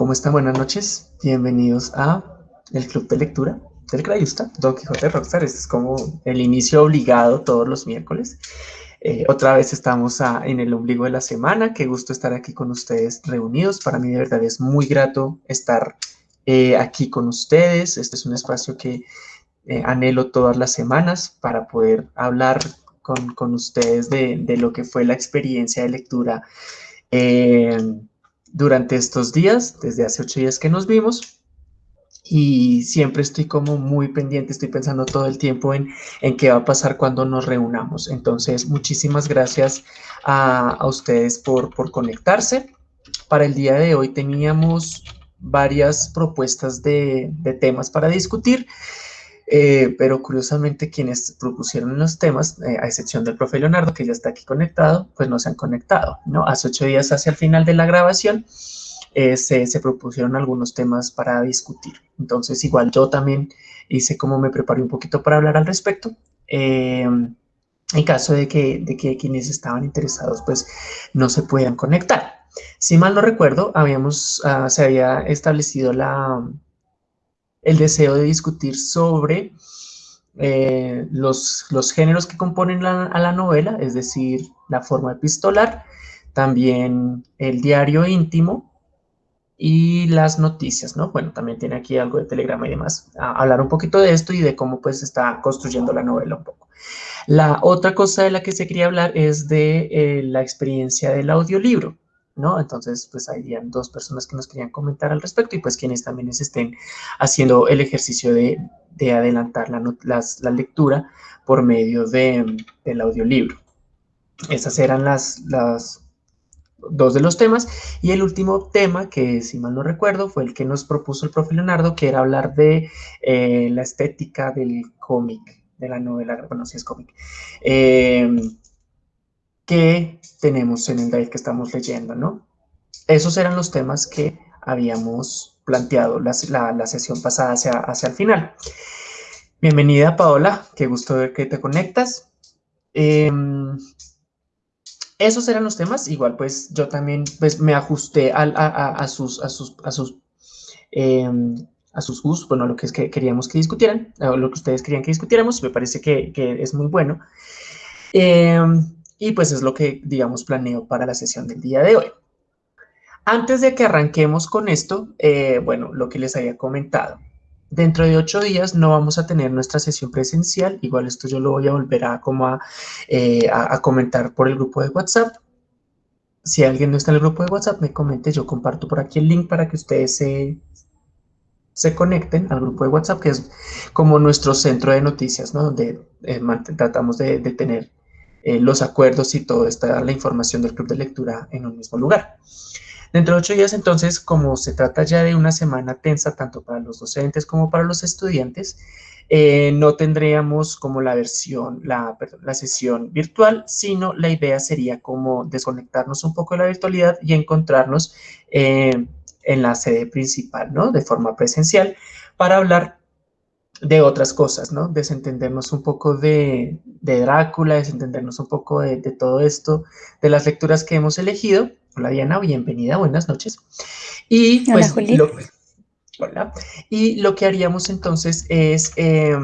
¿Cómo están? Buenas noches. Bienvenidos a el Club de Lectura del Crayusta, Don Quijote Rockstar. Este es como el inicio obligado todos los miércoles. Eh, otra vez estamos en el ombligo de la semana. Qué gusto estar aquí con ustedes reunidos. Para mí de verdad es muy grato estar eh, aquí con ustedes. Este es un espacio que eh, anhelo todas las semanas para poder hablar con, ustedes de, de, lo que fue la experiencia de lectura durante estos días, desde hace ocho días que nos vimos, y siempre estoy como muy pendiente, estoy pensando todo el tiempo en, en qué va a pasar cuando nos reunamos. Entonces, muchísimas gracias a, a ustedes por, por conectarse. Para el día de hoy teníamos varias propuestas de, de temas para discutir. Eh, pero curiosamente quienes propusieron los temas, eh, a excepción del profe Leonardo, que ya está aquí conectado, pues no se han conectado, ¿no? Hace ocho días hacia el final de la grabación eh, se, se, propusieron algunos temas para discutir. Entonces, igual yo también hice como me preparé un poquito para hablar al respecto. en caso de que, de que quienes estaban interesados, pues no se puedan conectar. Si mal no recuerdo, habíamos, uh, se había establecido la, el deseo de discutir sobre eh, los, los, géneros que componen a la novela, es decir, la forma epistolar, también el diario íntimo y las noticias, ¿no? Bueno, también tiene aquí algo de telegrama y demás. Hablar un poquito de esto y de cómo pues está construyendo la novela un poco. La otra cosa de la que se quería hablar es de eh, la experiencia del audiolibro. ¿No? Entonces, pues habían dos personas que nos querían comentar al respecto y pues quienes también estén haciendo el ejercicio de, adelantar la, lectura por medio de, del audiolibro. Esas eran las, las dos de los temas. Y el último tema, que si mal no recuerdo, fue el que nos propuso el profe Leonardo, que era hablar de eh, la estética del cómic, de la novela, bueno, si es cómic. Eh, que tenemos en el drive que estamos leyendo, ¿no? Esos eran los temas que habíamos planteado la, la, sesión pasada hacia, hacia el final. Bienvenida, Paola. Qué gusto ver que te conectas. Em, esos eran los temas. Igual, pues, yo también pues, me ajusté a, a, sus, a sus, a sus, eh, a sus gustos, bueno, lo que es que queríamos que discutieran, lo que ustedes querían que discutiéramos. Me parece que, que es muy bueno. Eh, y pues es lo que, digamos, planeo para la sesión del día de hoy. Antes de que arranquemos con esto, eh, bueno, lo que les había comentado. Dentro de ocho días no vamos a tener nuestra sesión presencial, igual esto yo lo voy a volver a, como eh, a, a, comentar por el grupo de WhatsApp. Si alguien no está en el grupo de WhatsApp, me comente, yo comparto por aquí el link para que ustedes se, se conecten al grupo de WhatsApp, que es como nuestro centro de noticias, ¿no? Donde eh, tratamos de, de tener eh, los acuerdos y toda esta, la información del club de lectura en un mismo lugar. Dentro de ocho días, entonces, como se trata ya de una semana tensa tanto para los docentes como para los estudiantes, eh, no tendríamos como la versión, la, la, sesión virtual, sino la idea sería como desconectarnos un poco de la virtualidad y encontrarnos eh, en la sede principal, ¿no? De forma presencial para hablar de otras cosas, ¿no? Desentendernos un poco de, de Drácula, desentendernos un poco de, de, todo esto, de las lecturas que hemos elegido. Hola Diana, bienvenida, buenas noches. Y pues, hola, lo, hola. Y lo que haríamos entonces es eh,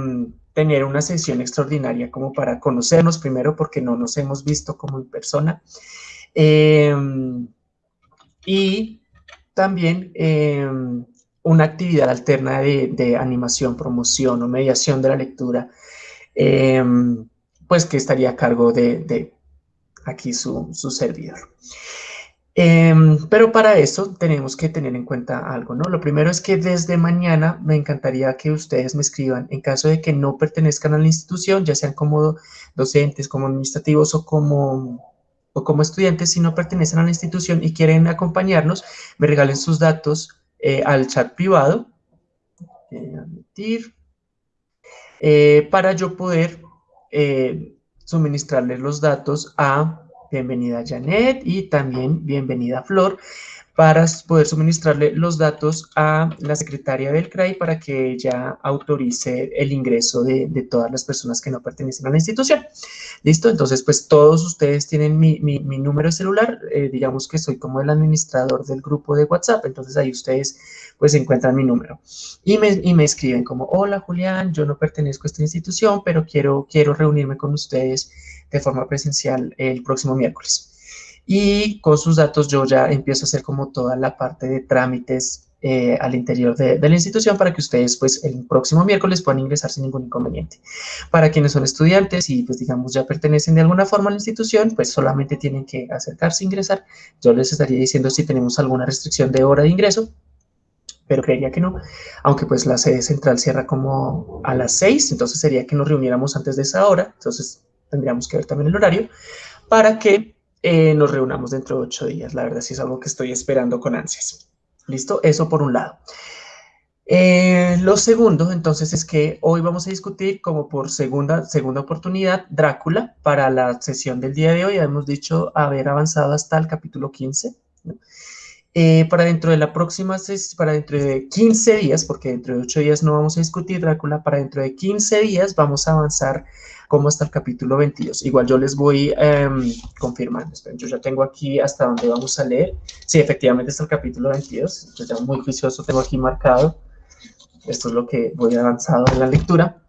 tener una sesión extraordinaria como para conocernos primero porque no nos hemos visto como en persona. Eh, y también eh, una actividad alterna de, animación, promoción o mediación de la lectura, em, pues que estaría a cargo de, aquí su, servidor. Em, pero para eso tenemos que tener en cuenta algo, ¿no? Lo primero es que desde mañana me encantaría que ustedes me escriban en caso de que no pertenezcan a la institución, ya sean como docentes, como administrativos o como, o como estudiantes, si no pertenecen a la institución y quieren acompañarnos, me regalen sus datos eh, al chat privado, eh, para yo poder eh, suministrarles los datos a bienvenida Janet y también bienvenida Flor, para poder suministrarle los datos a la secretaria del CRAI para que ella autorice el ingreso de, todas las personas que no pertenecen a la institución. ¿Listo? Entonces, pues todos ustedes tienen mi, número de celular, eh, digamos que soy como el administrador del grupo de WhatsApp, entonces ahí ustedes pues encuentran mi número y me, y me escriben como, hola Julián, yo no pertenezco a esta institución, pero quiero, quiero reunirme con ustedes de forma presencial el próximo miércoles y con sus datos yo ya empiezo a hacer como toda la parte de trámites eh, al interior de, la institución para que ustedes pues el próximo miércoles puedan ingresar sin ningún inconveniente. Para quienes son estudiantes y pues digamos ya pertenecen de alguna forma a la institución, pues solamente tienen que acercarse a ingresar. Yo les estaría diciendo si tenemos alguna restricción de hora de ingreso, pero creería que no, aunque pues la sede central cierra como a las 6, entonces sería que nos reuniéramos antes de esa hora, entonces tendríamos que ver también el horario, para que eh, nos reunamos dentro de ocho días. La verdad sí es algo que estoy esperando con ansias. ¿Listo? Eso por un lado. Eh, lo segundo, entonces, es que hoy vamos a discutir como por segunda, segunda oportunidad Drácula para la sesión del día de hoy. Hemos dicho haber avanzado hasta el capítulo 15. Eh, para dentro de la próxima, para dentro de 15 días, porque dentro de 8 días no vamos a discutir Drácula, para dentro de 15 días vamos a avanzar como hasta el capítulo 22. Igual yo les voy em, confirmando. yo ya tengo aquí hasta donde vamos a leer. Sí, efectivamente hasta el capítulo 22. Yo ya muy juicioso tengo aquí marcado. Esto es lo que voy avanzado en la lectura.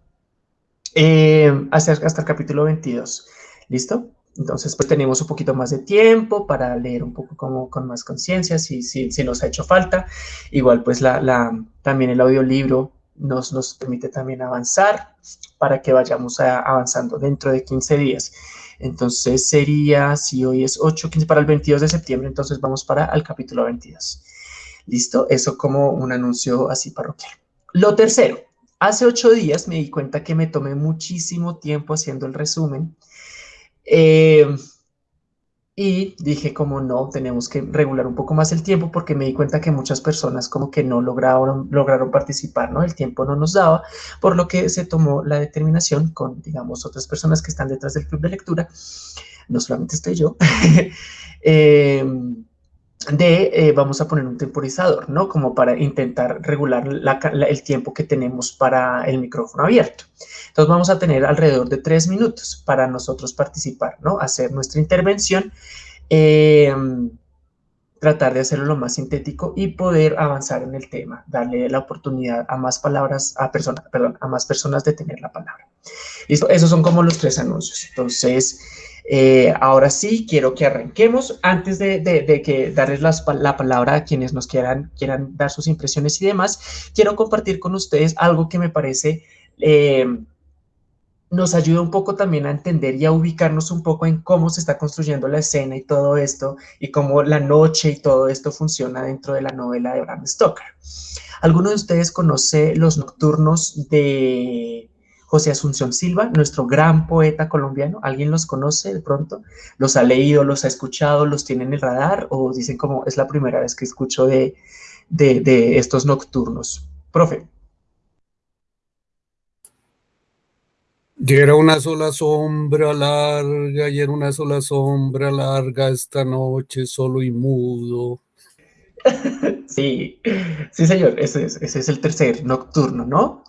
Em, hasta, hasta el capítulo 22. ¿Listo? Entonces, pues tenemos un poquito más de tiempo para leer un poco como con más conciencia, si, si, si, nos ha hecho falta. Igual, pues la, la, también el audiolibro nos, nos permite también avanzar para que vayamos avanzando dentro de 15 días. Entonces sería, si hoy es 8, 15 para el 22 de septiembre, entonces vamos para el capítulo 22. ¿Listo? Eso como un anuncio así parroquial. Lo tercero, hace ocho días me di cuenta que me tomé muchísimo tiempo haciendo el resumen. Eh, y dije como no, tenemos que regular un poco más el tiempo porque me di cuenta que muchas personas como que no lograron, lograron participar, ¿no? El tiempo no nos daba, por lo que se tomó la determinación con, digamos, otras personas que están detrás del club de lectura, no solamente estoy yo, em, de eh, vamos a poner un temporizador, ¿no? Como para intentar regular el tiempo que tenemos para el micrófono abierto. Entonces vamos a tener alrededor de tres minutos para nosotros participar, ¿no? Hacer nuestra intervención, em, tratar de hacerlo lo más sintético y poder avanzar en el tema, darle la oportunidad a más palabras, a personas, perdón, a más personas de tener la palabra. Listo, esos son como los tres anuncios. Entonces, eh, ahora sí, quiero que arranquemos. Antes de, que darles la palabra a quienes nos quieran, quieran dar sus impresiones y demás, quiero compartir con ustedes algo que me parece... Eh, nos ayuda un poco también a entender y a ubicarnos un poco en cómo se está construyendo la escena y todo esto, y cómo la noche y todo esto funciona dentro de la novela de Bram Stoker. ¿Alguno de ustedes conoce Los Nocturnos de José Asunción Silva, nuestro gran poeta colombiano. ¿Alguien los conoce de pronto? ¿Los ha leído, los ha escuchado, los tiene en el radar o dicen como es la primera vez que escucho de, de, estos nocturnos? Profe. Y era una sola sombra larga, y era una sola sombra larga esta noche, solo y mudo. Sí, sí señor, ese es, ese es el tercer nocturno, ¿no?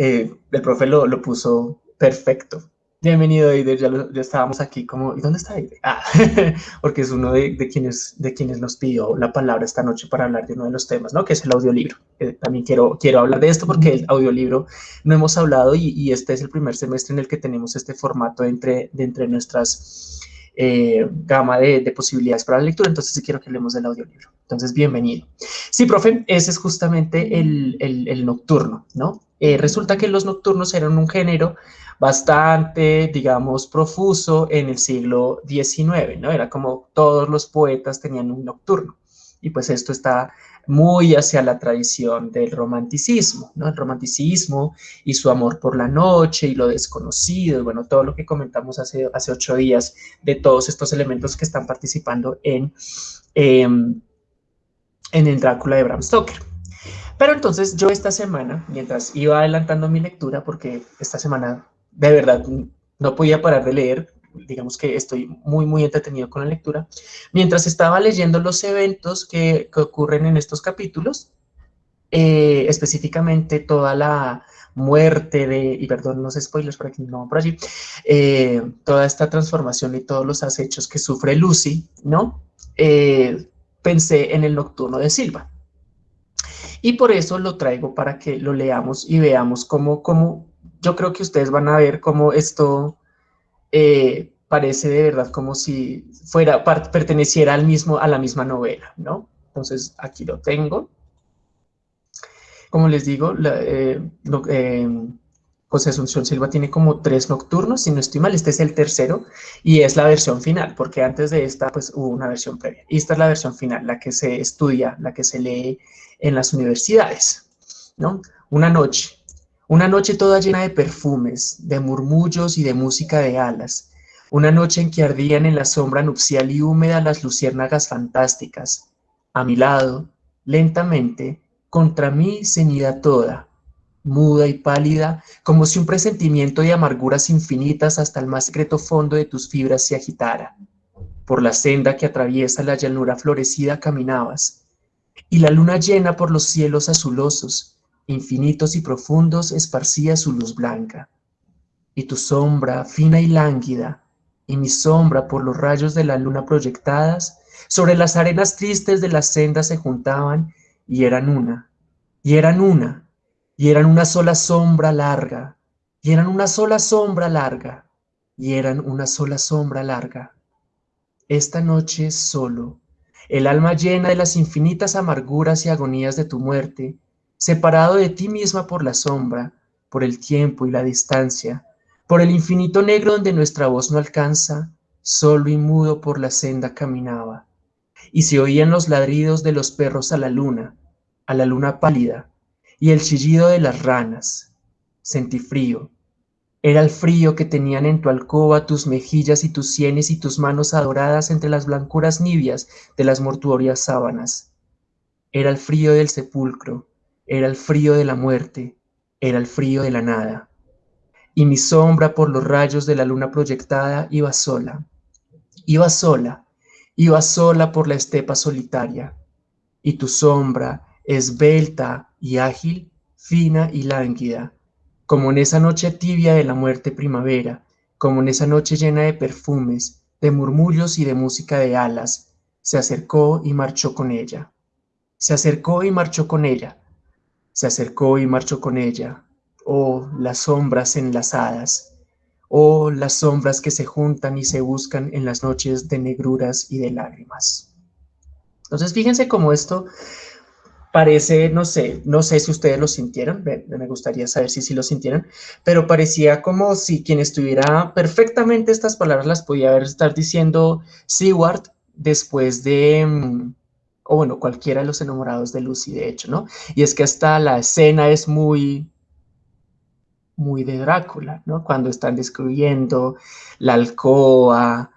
Eh, el profe lo, lo, puso perfecto. Bienvenido, Eider, ya, ya, estábamos aquí como, ¿y dónde está Eider? Ah, porque es uno de, de, quienes, de quienes nos pidió la palabra esta noche para hablar de uno de los temas, ¿no? Que es el audiolibro. Eh, también quiero, quiero hablar de esto porque el audiolibro no hemos hablado y, este es el primer semestre en el que tenemos este formato entre, de entre nuestras eh, gama de, de, posibilidades para la lectura, entonces sí quiero que hablemos del audiolibro. Entonces, bienvenido. Sí, profe, ese es justamente el, el nocturno, ¿no? Eh, resulta que los nocturnos eran un género bastante, digamos, profuso en el siglo XIX, ¿no? Era como todos los poetas tenían un nocturno. Y pues esto está muy hacia la tradición del romanticismo, ¿no? El romanticismo y su amor por la noche y lo desconocido, y bueno, todo lo que comentamos hace, hace ocho días de todos estos elementos que están participando en, em, en el Drácula de Bram Stoker. Pero entonces yo esta semana, mientras iba adelantando mi lectura, porque esta semana de verdad no podía parar de leer, digamos que estoy muy, muy entretenido con la lectura. Mientras estaba leyendo los eventos que, ocurren en estos capítulos, eh, específicamente toda la muerte de, y perdón, los spoilers por aquí, no por allí, eh, toda esta transformación y todos los acechos que sufre Lucy, ¿no? Eh, pensé en el nocturno de Silva. Y por eso lo traigo para que lo leamos y veamos cómo, cómo yo creo que ustedes van a ver cómo esto eh, parece de verdad como si fuera, perteneciera al mismo, a la misma novela, ¿no? Entonces, aquí lo tengo. Como les digo, eh, eh, José Asunción Silva tiene como tres nocturnos, si no estoy mal, este es el tercero y es la versión final, porque antes de esta pues hubo una versión previa. Y esta es la versión final, la que se estudia, la que se lee en las universidades, ¿no? Una noche, una noche toda llena de perfumes, de murmullos y de música de alas. Una noche en que ardían en la sombra nupcial y húmeda las luciérnagas fantásticas. A mi lado, lentamente, contra mí ceñida toda, muda y pálida, como si un presentimiento de amarguras infinitas hasta el más secreto fondo de tus fibras se agitara. Por la senda que atraviesa la llanura florecida caminabas, y la luna llena por los cielos azulosos, infinitos y profundos esparcía su luz blanca. Y tu sombra, fina y lánguida, y mi sombra por los rayos de la luna proyectadas, sobre las arenas tristes de la senda se juntaban y eran una, y eran una, y eran una sola sombra larga, y eran una sola sombra larga, y eran una sola sombra larga. Esta noche solo, el alma llena de las infinitas amarguras y agonías de tu muerte, separado de ti misma por la sombra, por el tiempo y la distancia, por el infinito negro donde nuestra voz no alcanza, solo y mudo por la senda caminaba. Y se oían los ladridos de los perros a la luna, a la luna pálida, y el chillido de las ranas. Sentí frío. Era el frío que tenían en tu alcoba tus mejillas y tus sienes y tus manos adoradas entre las blancuras nibias de las mortuorias sábanas. Era el frío del sepulcro, era el frío de la muerte, era el frío de la nada. Y mi sombra por los rayos de la luna proyectada iba sola, iba sola, iba sola por la estepa solitaria. Y tu sombra, esbelta y ágil, fina y lánguida, como en esa noche tibia de la muerte primavera, como en esa noche llena de perfumes, de murmullos y de música de alas, se acercó y marchó con ella. Se acercó y marchó con ella, se acercó y marchó con ella. Oh, las sombras enlazadas. Oh, las sombras que se juntan y se buscan en las noches de negruras y de lágrimas. Entonces, fíjense cómo esto parece, no sé, no sé si ustedes lo sintieron, me gustaría saber si sí lo sintieron, pero parecía como si quien estuviera perfectamente estas palabras las podía haber estar diciendo Seward después de, mm, o bueno, cualquiera de los enamorados de Lucy, de hecho, ¿no? Y es que hasta la escena es muy, muy de Drácula, ¿no? Cuando están describiendo la alcoba,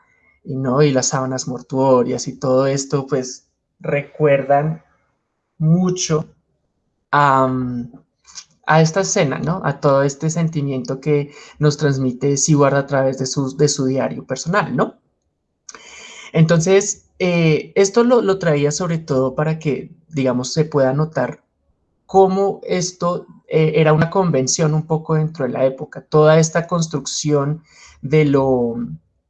¿no? Y las sábanas mortuorias y todo esto, pues recuerdan mucho a, esta escena, ¿no? A todo este sentimiento que nos transmite Seward a través de su, de su diario personal, ¿no? Entonces, eh, esto lo, traía sobre todo para que, digamos, se pueda notar cómo esto eh, era una convención un poco dentro de la época, toda esta construcción de lo,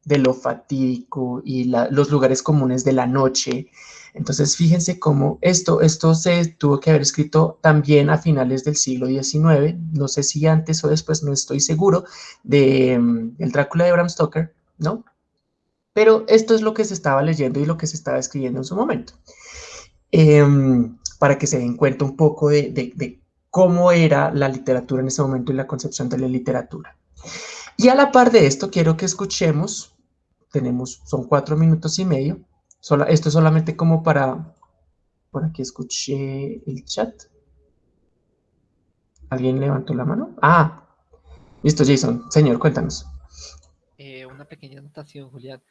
de lo fatídico y los lugares comunes de la noche. Entonces, fíjense cómo esto, esto se tuvo que haber escrito también a finales del siglo XIX, no sé si antes o después, no estoy seguro, de mm, El Drácula de Bram Stoker, ¿no? Pero esto es lo que se estaba leyendo y lo que se estaba escribiendo en su momento. Em, para que se den cuenta un poco de, cómo era la literatura en ese momento y la concepción de la literatura. Y a la par de esto, quiero que escuchemos, tenemos, son cuatro minutos y medio, esto es solamente como para, por aquí escuché el chat. ¿Alguien levantó la mano? Ah, listo, Jason. Señor, cuéntanos pequeña anotación, Julián.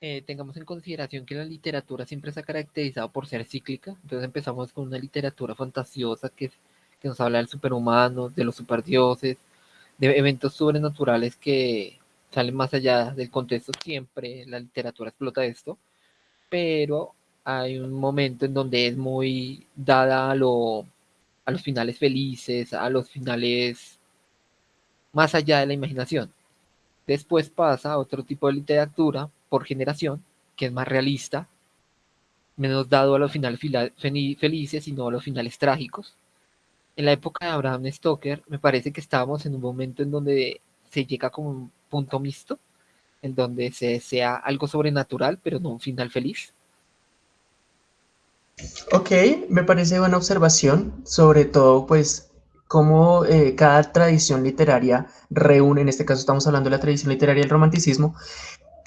Eh, tengamos en consideración que la literatura siempre se ha caracterizado por ser cíclica. Entonces empezamos con una literatura fantasiosa que, que nos habla del superhumano, de los superdioses, de eventos sobrenaturales que, sale más allá del contexto, siempre la literatura explota esto, pero hay un momento en donde es muy dada a, lo, a los finales felices, a los finales más allá de la imaginación. Después pasa a otro tipo de literatura por generación, que es más realista, menos dado a los finales felices, sino a los finales trágicos. En la época de Abraham Stoker, me parece que estábamos en un momento en donde se llega como punto mixto, en donde se desea algo sobrenatural, pero no un final feliz. Ok, me parece buena observación, sobre todo pues cómo eh, cada tradición literaria reúne, en este caso estamos hablando de la tradición literaria del romanticismo,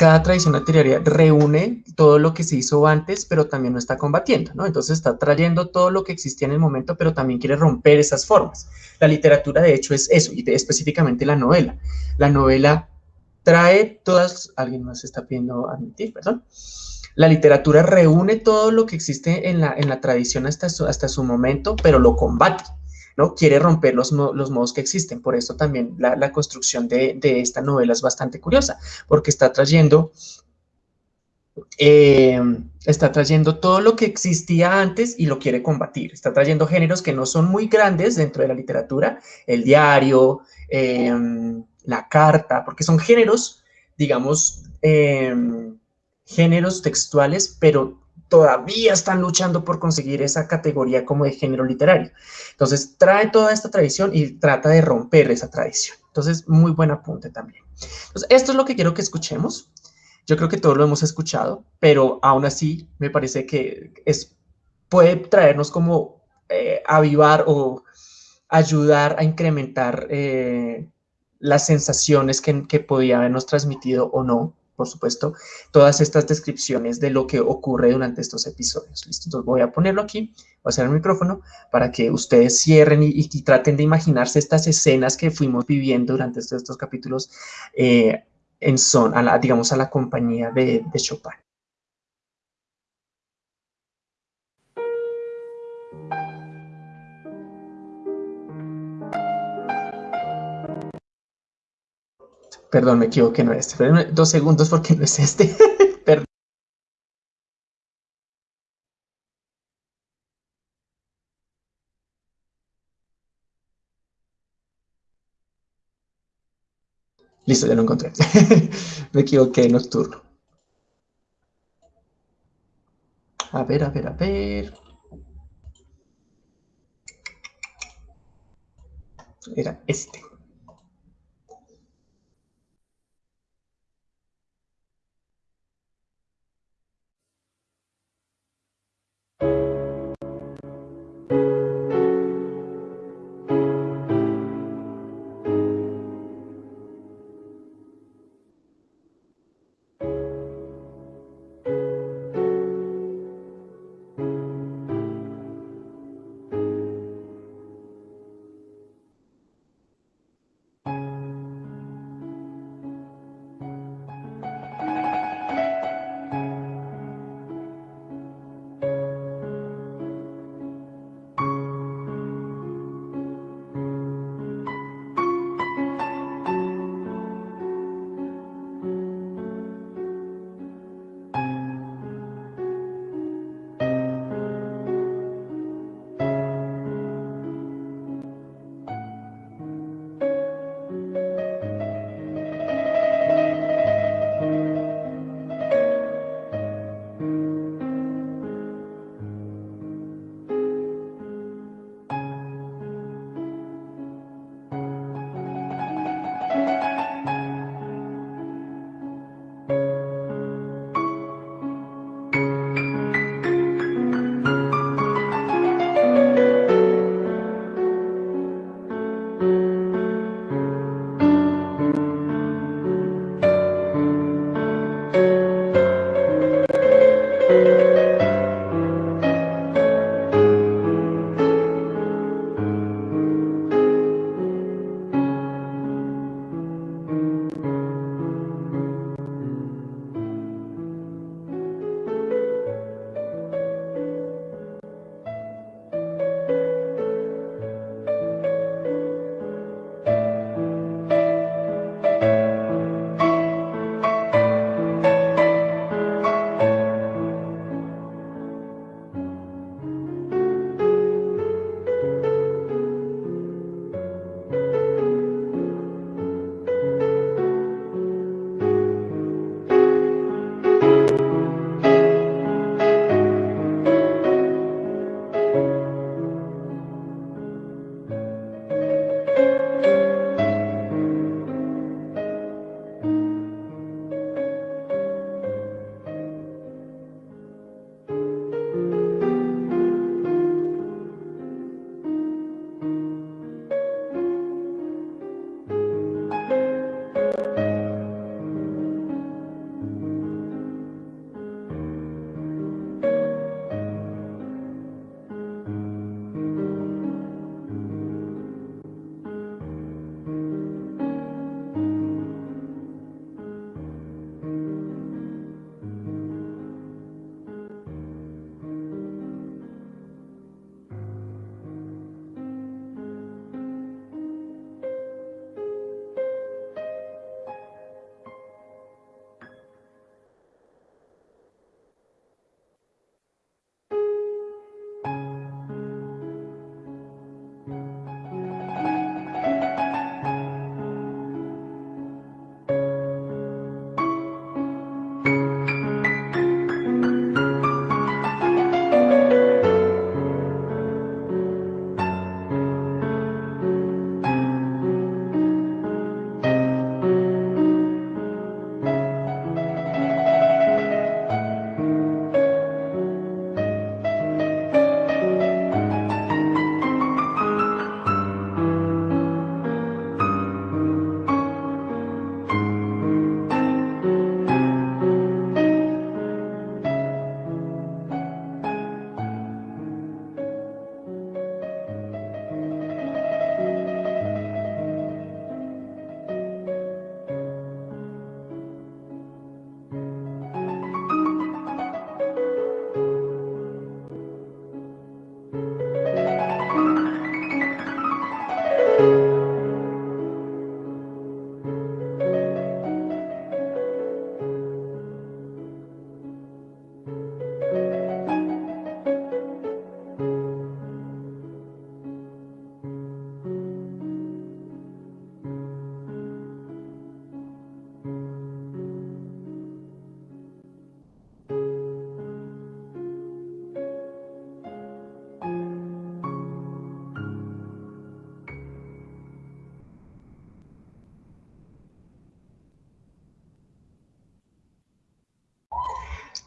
cada tradición literaria reúne todo lo que se hizo antes, pero también no está combatiendo, ¿no? Entonces está trayendo todo lo que existía en el momento, pero también quiere romper esas formas. La literatura, de hecho, es eso, y específicamente la novela. La novela trae todas... Alguien más está pidiendo admitir, perdón. La literatura reúne todo lo que existe en la, en la tradición hasta hasta su momento, pero lo combate. ¿No? Quiere romper los, modos que existen. Por eso también la, construcción de, esta novela es bastante curiosa, porque está trayendo, eh, está trayendo todo lo que existía antes y lo quiere combatir. Está trayendo géneros que no son muy grandes dentro de la literatura, el diario, em, la carta, porque son géneros, digamos, em, géneros textuales, pero todavía están luchando por conseguir esa categoría como de género literario. Entonces, trae toda esta tradición y trata de romper esa tradición. Entonces, muy buen apunte también. Entonces, esto es lo que quiero que escuchemos. Yo creo que todos lo hemos escuchado, pero aún así me parece que es, puede traernos como eh, avivar o ayudar a incrementar eh, las sensaciones que, que podía habernos transmitido o no por supuesto, todas estas descripciones de lo que ocurre durante estos episodios. ¿Listo? Entonces voy a ponerlo aquí, voy a hacer el micrófono para que ustedes cierren y, traten de imaginarse estas escenas que fuimos viviendo durante estos, capítulos eh, en son, a la, digamos, a la compañía de Chopin. Perdón, me equivoqué, no es este. dos segundos porque no es este. Listo, ya lo encontré. me equivoqué, nocturno. A ver, a ver, a ver. Era este.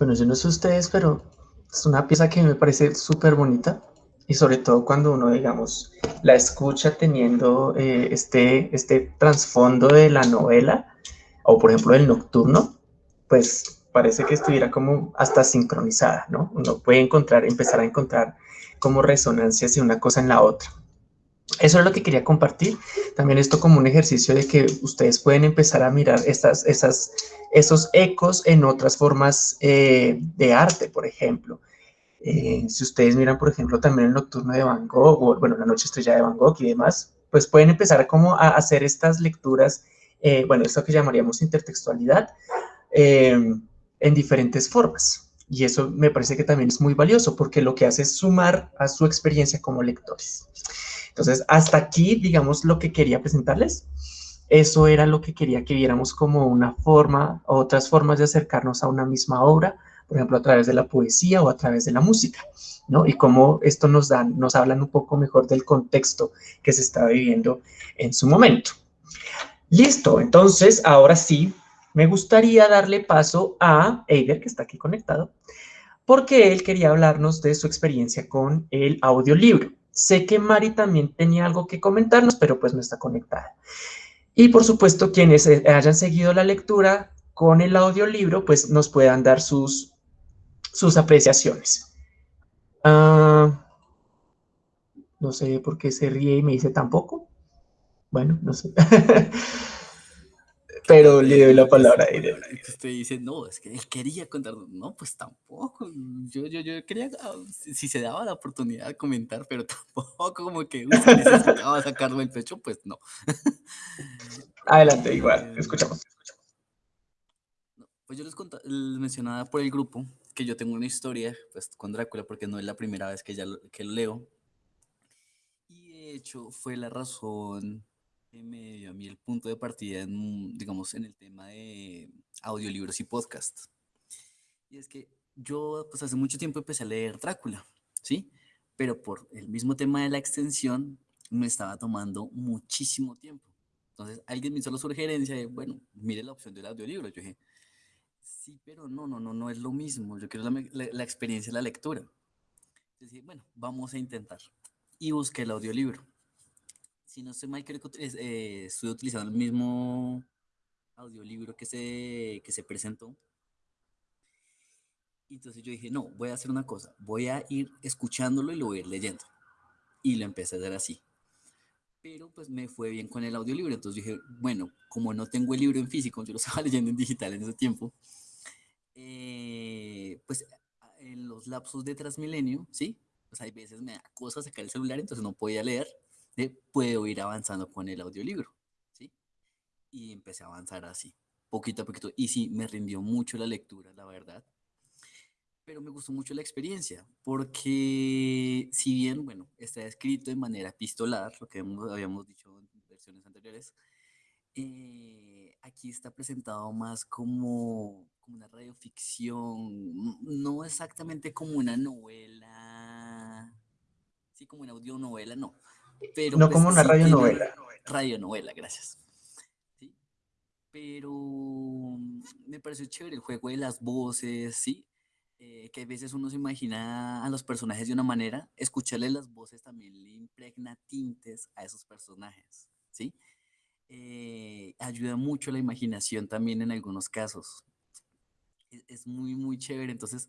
Bueno, yo no sé ustedes, pero es una pieza que me parece súper bonita y sobre todo cuando uno, digamos, la escucha teniendo eh, este, este trasfondo de la novela o por ejemplo el nocturno, pues parece que estuviera como hasta sincronizada, ¿no? Uno puede encontrar, empezar a encontrar como resonancias de una cosa en la otra. Eso es lo que quería compartir. También esto como un ejercicio de que ustedes pueden empezar a mirar estas, esas, esos ecos en otras formas eh, de arte, por ejemplo. Eh, si ustedes miran, por ejemplo, también el nocturno de Van Gogh, o bueno, la noche estrella de Van Gogh y demás, pues pueden empezar como a hacer estas lecturas, eh, bueno, esto que llamaríamos intertextualidad, en diferentes formas. Y eso me parece que también es muy valioso porque lo que hace es sumar a su experiencia como lectores. Entonces, hasta aquí, digamos, lo que quería presentarles. Eso era lo que quería que viéramos como una forma, otras formas de acercarnos a una misma obra, por ejemplo, a través de la poesía o a través de la música, ¿no? Y cómo esto nos dan, nos hablan un poco mejor del contexto que se está viviendo en su momento. Listo, entonces, ahora sí, me gustaría darle paso a Eider, que está aquí conectado, porque él quería hablarnos de su experiencia con el audiolibro. Sé que Mari también tenía algo que comentarnos, pero pues no está conectada. Y por supuesto, quienes hayan seguido la lectura con el audiolibro, pues nos puedan dar sus, sus apreciaciones. Ah, no sé por qué se ríe y me dice tampoco. Bueno, no sé. pero le doy la palabra a él. Usted dice, no, es que él quería contar. No, pues tampoco. Yo, yo, yo quería, ah, si se daba la oportunidad de comentar, pero tampoco como que usted necesitaba sacarlo del pecho, pues no. Adelante, igual, escuchamos. Pues yo les, les, mencionaba por el grupo que yo tengo una historia pues, con Drácula, porque no es la primera vez que, ya que lo leo. Y de hecho fue la razón me dio a mí el punto de partida, en, digamos, en el tema de audiolibros y podcast. Y es que yo, pues hace mucho tiempo empecé a leer Drácula, ¿sí? Pero por el mismo tema de la extensión, me estaba tomando muchísimo tiempo. Entonces, alguien me hizo la sugerencia de, bueno, mire la opción del audiolibro. Yo dije, sí, pero no, no, no, no es lo mismo. Yo quiero la, la, la experiencia de la lectura. Entonces dije, bueno, vamos a intentar. Y busqué el audiolibro si no sé mal, creo que eh, estoy utilizando el mismo audiolibro que se, que se presentó. Entonces yo dije, no, voy a hacer una cosa, voy a ir escuchándolo y lo voy a ir leyendo. Y lo empecé a hacer así. Pero pues me fue bien con el audiolibro. Entonces dije, bueno, como no tengo el libro en físico, yo lo estaba leyendo en digital en ese tiempo, eh, pues en los lapsos de Transmilenio, ¿sí? Pues hay veces me da cosa sacar el celular, entonces no podía leer puedo ir avanzando con el audiolibro, ¿sí? Y empecé a avanzar así, poquito a poquito. Y sí, me rindió mucho la lectura, la verdad. Pero me gustó mucho la experiencia, porque si bien, bueno, está escrito de manera epistolar, lo que habíamos dicho en versiones anteriores, eh, aquí está presentado más como, como una radioficción, no exactamente como una novela, sí, como una audionovela, no, pero no pues como una radionovela. Radionovela, gracias. ¿Sí? Pero mm, me pareció chévere el juego de las voces, ¿sí? Eh, que a veces uno se imagina a los personajes de una manera, escucharle las voces también le impregna tintes a esos personajes, ¿sí? Eh, ayuda mucho la imaginación también en algunos casos. Es, es muy, muy chévere. Entonces,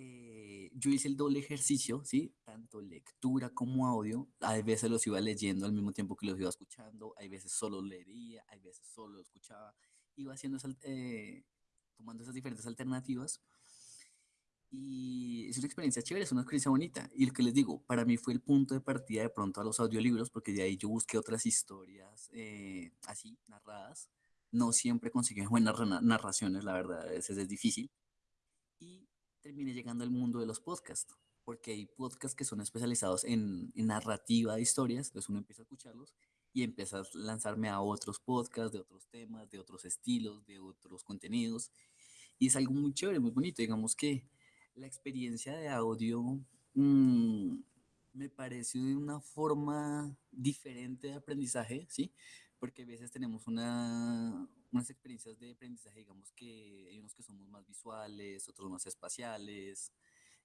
eh, yo hice el doble ejercicio, ¿sí? Tanto lectura como audio. Hay veces los iba leyendo al mismo tiempo que los iba escuchando, hay veces solo leía, hay veces solo escuchaba. Iba haciendo, eh, tomando esas diferentes alternativas. Y es una experiencia chévere, es una experiencia bonita. Y lo que les digo, para mí fue el punto de partida de pronto a los audiolibros, porque de ahí yo busqué otras historias eh, así, narradas. No siempre consiguen buenas narraciones, la verdad, a veces es difícil. Y terminé llegando al mundo de los podcasts, porque hay podcasts que son especializados en, narrativa de historias, entonces uno empieza a escucharlos y empieza a lanzarme a otros podcasts de otros temas, de otros estilos, de otros contenidos, y es algo muy chévere, muy bonito, digamos que la experiencia de audio mm, me pareció de una forma diferente de aprendizaje, ¿sí? Porque a veces tenemos una, unas experiencias de aprendizaje, digamos que hay unos que somos más visuales, otros más espaciales,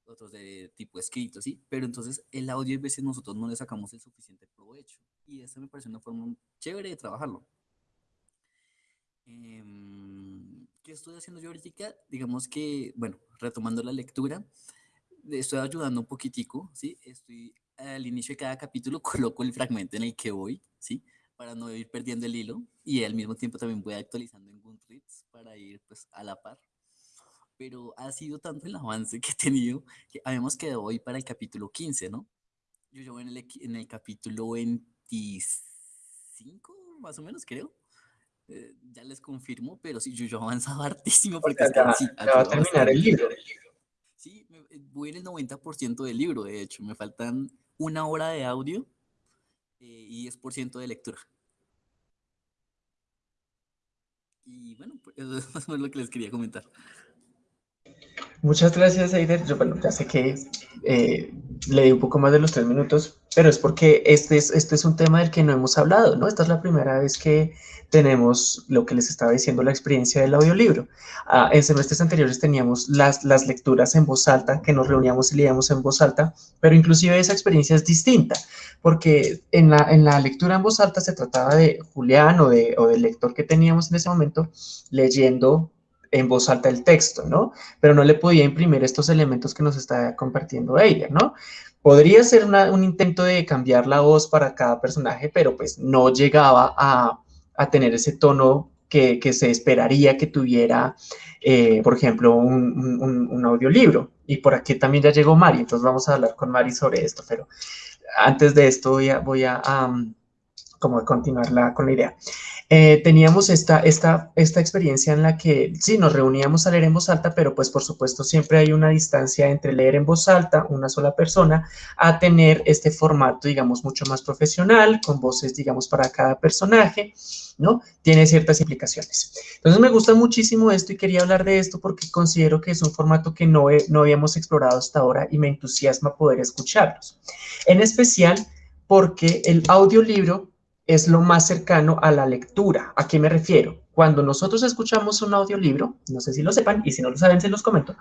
otros de tipo escrito, ¿sí? Pero entonces el audio a veces nosotros no le sacamos el suficiente provecho. Y esa me parece una forma chévere de trabajarlo. Em, ¿Qué estoy haciendo yo ahorita? Digamos que, bueno, retomando la lectura, estoy ayudando un poquitico, ¿sí? Estoy al inicio de cada capítulo coloco el fragmento en el que voy, ¿sí? Para no ir perdiendo el hilo y al mismo tiempo también voy actualizando en Goodreads para ir pues a la par. Pero ha sido tanto el avance que he tenido que habíamos quedado hoy para el capítulo 15, ¿no? Yo llevo en el, en el capítulo 25, más o menos, creo. Eh, ya les confirmo, pero sí, yo, yo he avanzado hartísimo porque ya, va a terminar el libro. Sí, eh, voy en el 90% del libro, de hecho. Me faltan una hora de audio eh, y 10% de lectura. Y bueno, pues eso es lo que les quería comentar. Muchas gracias, Aider. Yo, bueno, ya sé que eh, le di un poco más de los tres minutos, pero es porque este es, este es un tema del que no hemos hablado, ¿no? Esta es la primera vez que tenemos lo que les estaba diciendo, la experiencia del audiolibro. Ah, en semestres anteriores teníamos las, las lecturas en voz alta, que nos reuníamos y leíamos en voz alta, pero inclusive esa experiencia es distinta, porque en la, en la lectura en voz alta se trataba de Julián o, de, o del lector que teníamos en ese momento leyendo en voz alta el texto, ¿no? Pero no le podía imprimir estos elementos que nos está compartiendo ella, ¿no? Podría ser un intento de cambiar la voz para cada personaje, pero pues no llegaba a, tener ese tono que, se esperaría que tuviera, eh, por ejemplo, un, audiolibro. Y por aquí también ya llegó Mari, entonces vamos a hablar con Mari sobre esto, pero antes de esto voy a, voy a como continuar la, con la idea. Eh, teníamos esta, esta, esta experiencia en la que sí, nos reuníamos a leer en voz alta, pero pues por supuesto siempre hay una distancia entre leer en voz alta, una sola persona, a tener este formato, digamos, mucho más profesional, con voces, digamos, para cada personaje, ¿no? Tiene ciertas implicaciones. Entonces me gusta muchísimo esto y quería hablar de esto porque considero que es un formato que no, no habíamos explorado hasta ahora y me entusiasma poder escucharlos. En especial porque el audiolibro es lo más cercano a la lectura. ¿A qué me refiero? Cuando nosotros escuchamos un audiolibro, no sé si lo sepan, y si no lo saben, se los comento.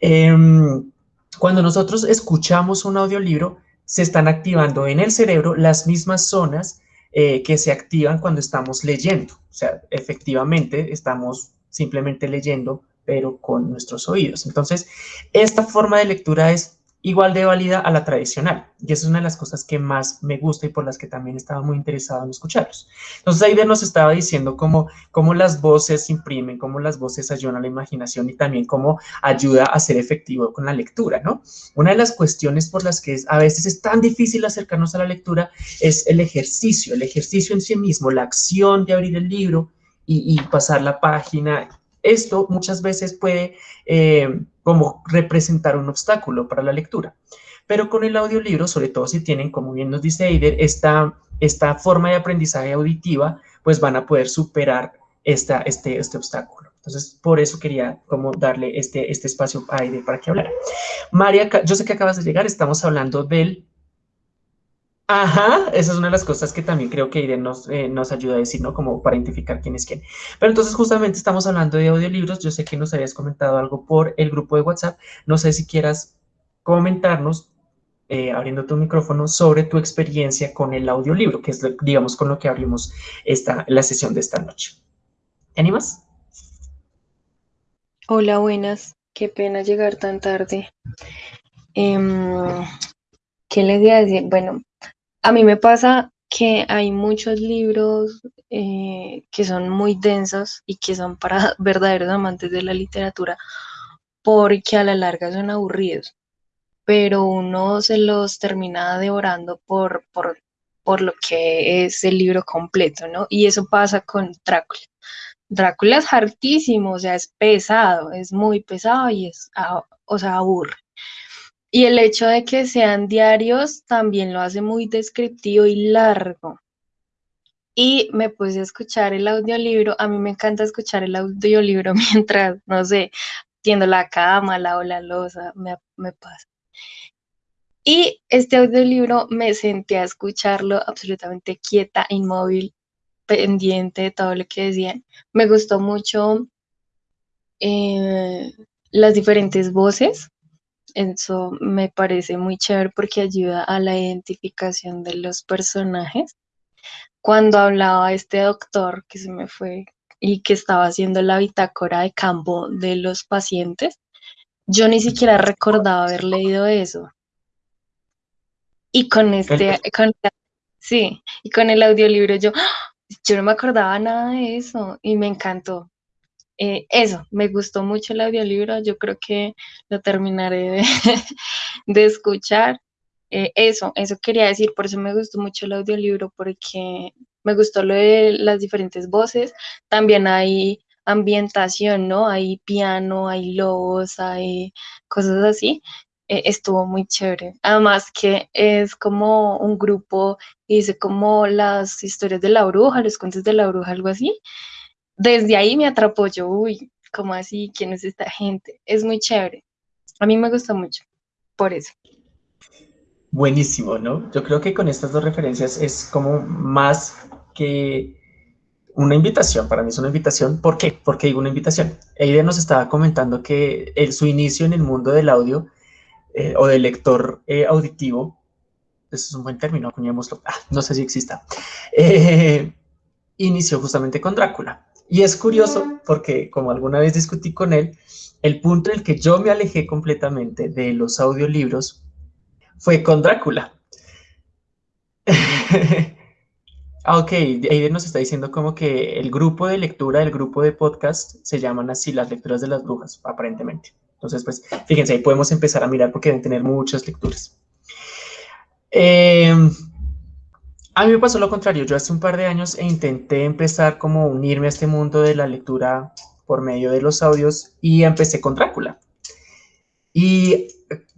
Em, cuando nosotros escuchamos un audiolibro, se están activando en el cerebro las mismas zonas eh, que se activan cuando estamos leyendo. O sea, efectivamente estamos simplemente leyendo, pero con nuestros oídos. Entonces, esta forma de lectura es igual de válida a la tradicional. Y esa es una de las cosas que más me gusta y por las que también estaba muy interesado en escucharlos. Entonces, Aida nos estaba diciendo cómo, cómo las voces imprimen, cómo las voces ayudan a la imaginación y también cómo ayuda a ser efectivo con la lectura, ¿no? Una de las cuestiones por las que a veces es tan difícil acercarnos a la lectura es el ejercicio, el ejercicio en sí mismo, la acción de abrir el libro y, y pasar la página esto muchas veces puede eh, como representar un obstáculo para la lectura. Pero con el audiolibro, sobre todo si tienen, como bien nos dice Eider, esta, esta forma de aprendizaje auditiva, pues van a poder superar esta, este, este obstáculo. Entonces, por eso quería como darle este, este espacio a para que hablara. María, yo sé que acabas de llegar, estamos hablando del Ajá, esa es una de las cosas que también creo que Irene nos, eh, nos ayuda a decir, ¿no? Como para identificar quién es quién. Pero entonces justamente estamos hablando de audiolibros. Yo sé que nos habías comentado algo por el grupo de WhatsApp. No sé si quieras comentarnos, eh, abriendo tu micrófono, sobre tu experiencia con el audiolibro, que es, digamos, con lo que abrimos esta, la sesión de esta noche. ¿Te animas? Hola, buenas. Qué pena llegar tan tarde. Em, ¿Qué les voy a decir? Bueno, a mí me pasa que hay muchos libros eh, que son muy densos y que son para verdaderos amantes de la literatura porque a la larga son aburridos, pero uno se los termina devorando por, por, por lo que es el libro completo, ¿no? Y eso pasa con Drácula. Drácula es hartísimo, o sea, es pesado, es muy pesado y es, ah, o sea, aburre. Y el hecho de que sean diarios también lo hace muy descriptivo y largo. Y me puse a escuchar el audiolibro. A mí me encanta escuchar el audiolibro mientras, no sé, tiendo la cama, lavo la losa, me, me pasa. Y este audiolibro me senté a escucharlo absolutamente quieta, inmóvil, pendiente de todo lo que decían. Me gustó mucho eh, las diferentes voces. Eso me parece muy chévere porque ayuda a la identificación de los personajes. Cuando hablaba este doctor que se me fue y que estaba haciendo la bitácora de campo de los pacientes, yo ni siquiera recordaba haber leído eso. Y con este, con, sí, y con el audiolibro yo, ¡ah! yo no me acordaba nada de eso y me encantó. Eh, eso, me gustó mucho el audiolibro, yo creo que lo terminaré de, escuchar. Eh, eso, eso quería decir, por eso me gustó mucho el audiolibro, porque me gustó lo de las diferentes voces, también hay ambientación, ¿no? Hay piano, hay lobos, hay cosas así. Eh, estuvo muy chévere. Además que es como un grupo, dice como las historias de la bruja, los cuentos de la bruja, algo así. Desde ahí me atrapó yo, uy, ¿cómo así? ¿Quién es esta gente? Es muy chévere. A mí me gusta mucho, por eso. Buenísimo, ¿no? Yo creo que con estas dos referencias es como más que una invitación, para mí es una invitación. ¿Por qué? Porque digo una invitación. Eide nos estaba comentando que su inicio en el mundo del audio eh, o del lector eh, auditivo, eso es un buen término, acuñémoslo, ah, no sé si exista, eh, inició justamente con Drácula. Y es curioso porque, como alguna vez discutí con él, el punto en el que yo me alejé completamente de los audiolibros fue con Drácula. ah, ok, Aiden nos está diciendo como que el grupo de lectura, el grupo de podcast, se llaman así las lecturas de las brujas, aparentemente. Entonces, pues, fíjense, ahí podemos empezar a mirar porque deben tener muchas lecturas. Eh, a mí me pasó lo contrario. Yo hace un par de años e intenté empezar como unirme a este mundo de la lectura por medio de los audios y empecé con Drácula. Y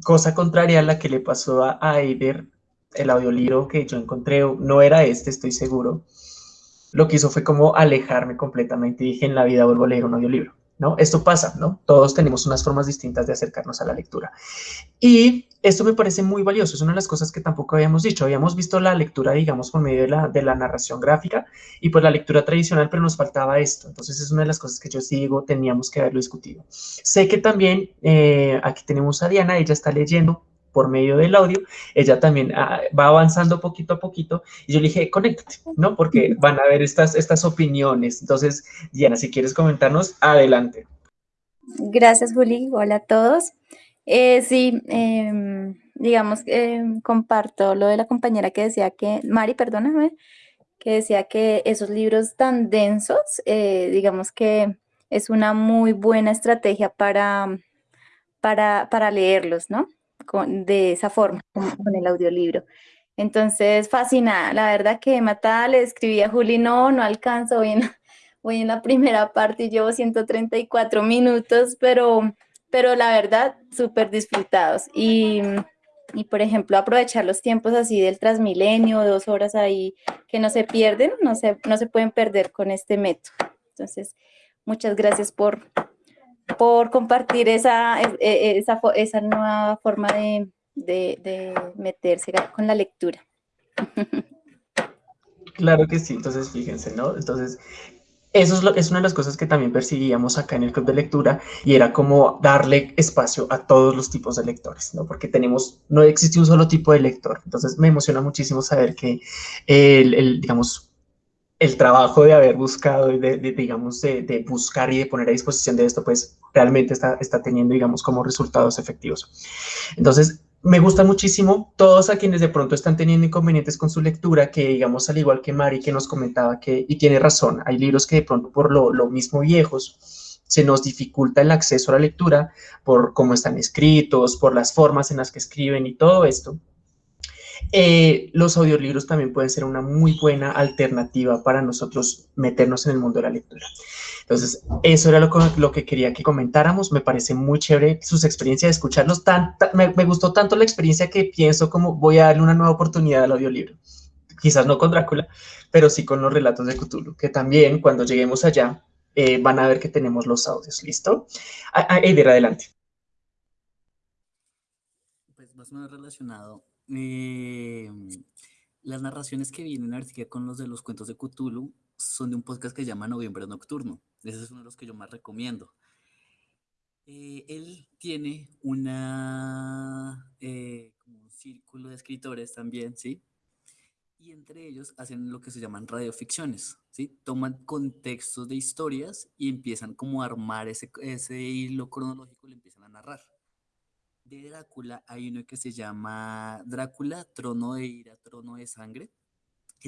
cosa contraria a la que le pasó a Aider, el audiolibro que yo encontré no era este, estoy seguro. Lo que hizo fue como alejarme completamente y dije, en la vida vuelvo a leer un audiolibro. ¿no? Esto pasa, ¿no? Todos tenemos unas formas distintas de acercarnos a la lectura. Y esto me parece muy valioso, es una de las cosas que tampoco habíamos dicho. Habíamos visto la lectura, digamos, por medio de la, de la narración gráfica y pues la lectura tradicional, pero nos faltaba esto. Entonces es una de las cosas que yo sí digo, teníamos que haberlo discutido. Sé que también, eh, aquí tenemos a Diana, ella está leyendo por medio del audio, ella también ah, va avanzando poquito a poquito y yo le dije, conéctate, ¿no? Porque van a ver estas, estas opiniones. Entonces, Diana, si quieres comentarnos, adelante. Gracias, Juli. Hola a todos. Eh, sí, em, digamos, eh, comparto lo de la compañera que decía que, Mari, perdóname, que decía que esos libros tan densos, eh, digamos que es una muy buena estrategia para, para, para leerlos, ¿no? de esa forma, con, el audiolibro. Entonces, fascinada. La verdad que matada le escribí a Juli, no, no alcanzo, voy en, voy en la primera parte y llevo 134 minutos, pero, pero la verdad, súper disfrutados. Y, y, por ejemplo, aprovechar los tiempos así del Transmilenio, dos horas ahí que no se pierden, no se, no se pueden perder con este método. Entonces, muchas gracias por, por compartir esa, e, e, esa, esa nueva forma de, de, meterse con la lectura. Claro que sí, entonces fíjense, ¿no? Entonces, eso es, es, una de las cosas que también perseguíamos acá en el club de lectura y era como darle espacio a todos los tipos de lectores, ¿no? Porque tenemos, no existe un solo tipo de lector. Entonces me emociona muchísimo saber que el, digamos, el trabajo de haber buscado, de, digamos, de, buscar y de poner a disposición de esto, pues realmente está, está teniendo, digamos, como resultados efectivos. Entonces, me gusta muchísimo todos a quienes de pronto están teniendo inconvenientes con su lectura, que digamos, al igual que Mari, que nos comentaba que, y tiene razón, hay libros que de pronto por lo, lo mismo viejos, se nos dificulta el acceso a la lectura por cómo están escritos, por las formas en las que escriben y todo esto. Eh, los audiolibros también pueden ser una muy buena alternativa para nosotros meternos en el mundo de la lectura. Entonces, eso era lo, que quería que comentáramos. Me parece muy chévere sus experiencias de escucharlos. Me, gustó tanto la experiencia que pienso como voy a darle una nueva oportunidad al audiolibro. Quizás no con Drácula, pero sí con los relatos de Cthulhu, que también cuando lleguemos allá eh, van a ver que tenemos los audios. ¿Listo? Eider, adelante. Pues más o menos relacionado Em, las narraciones que vienen ahorita con los de los cuentos de Cthulhu son de un podcast que se llama Noviembre Nocturno. Ese es uno de los que yo más recomiendo. Eh, él tiene una, eh, como un círculo de escritores también, ¿sí? Y entre ellos hacen lo que se llaman radioficciones, ¿sí? Toman contextos de historias y empiezan como a armar ese, ese hilo cronológico y lo empiezan a narrar. De Drácula hay uno que se llama Drácula, Trono de Ira, Trono de Sangre.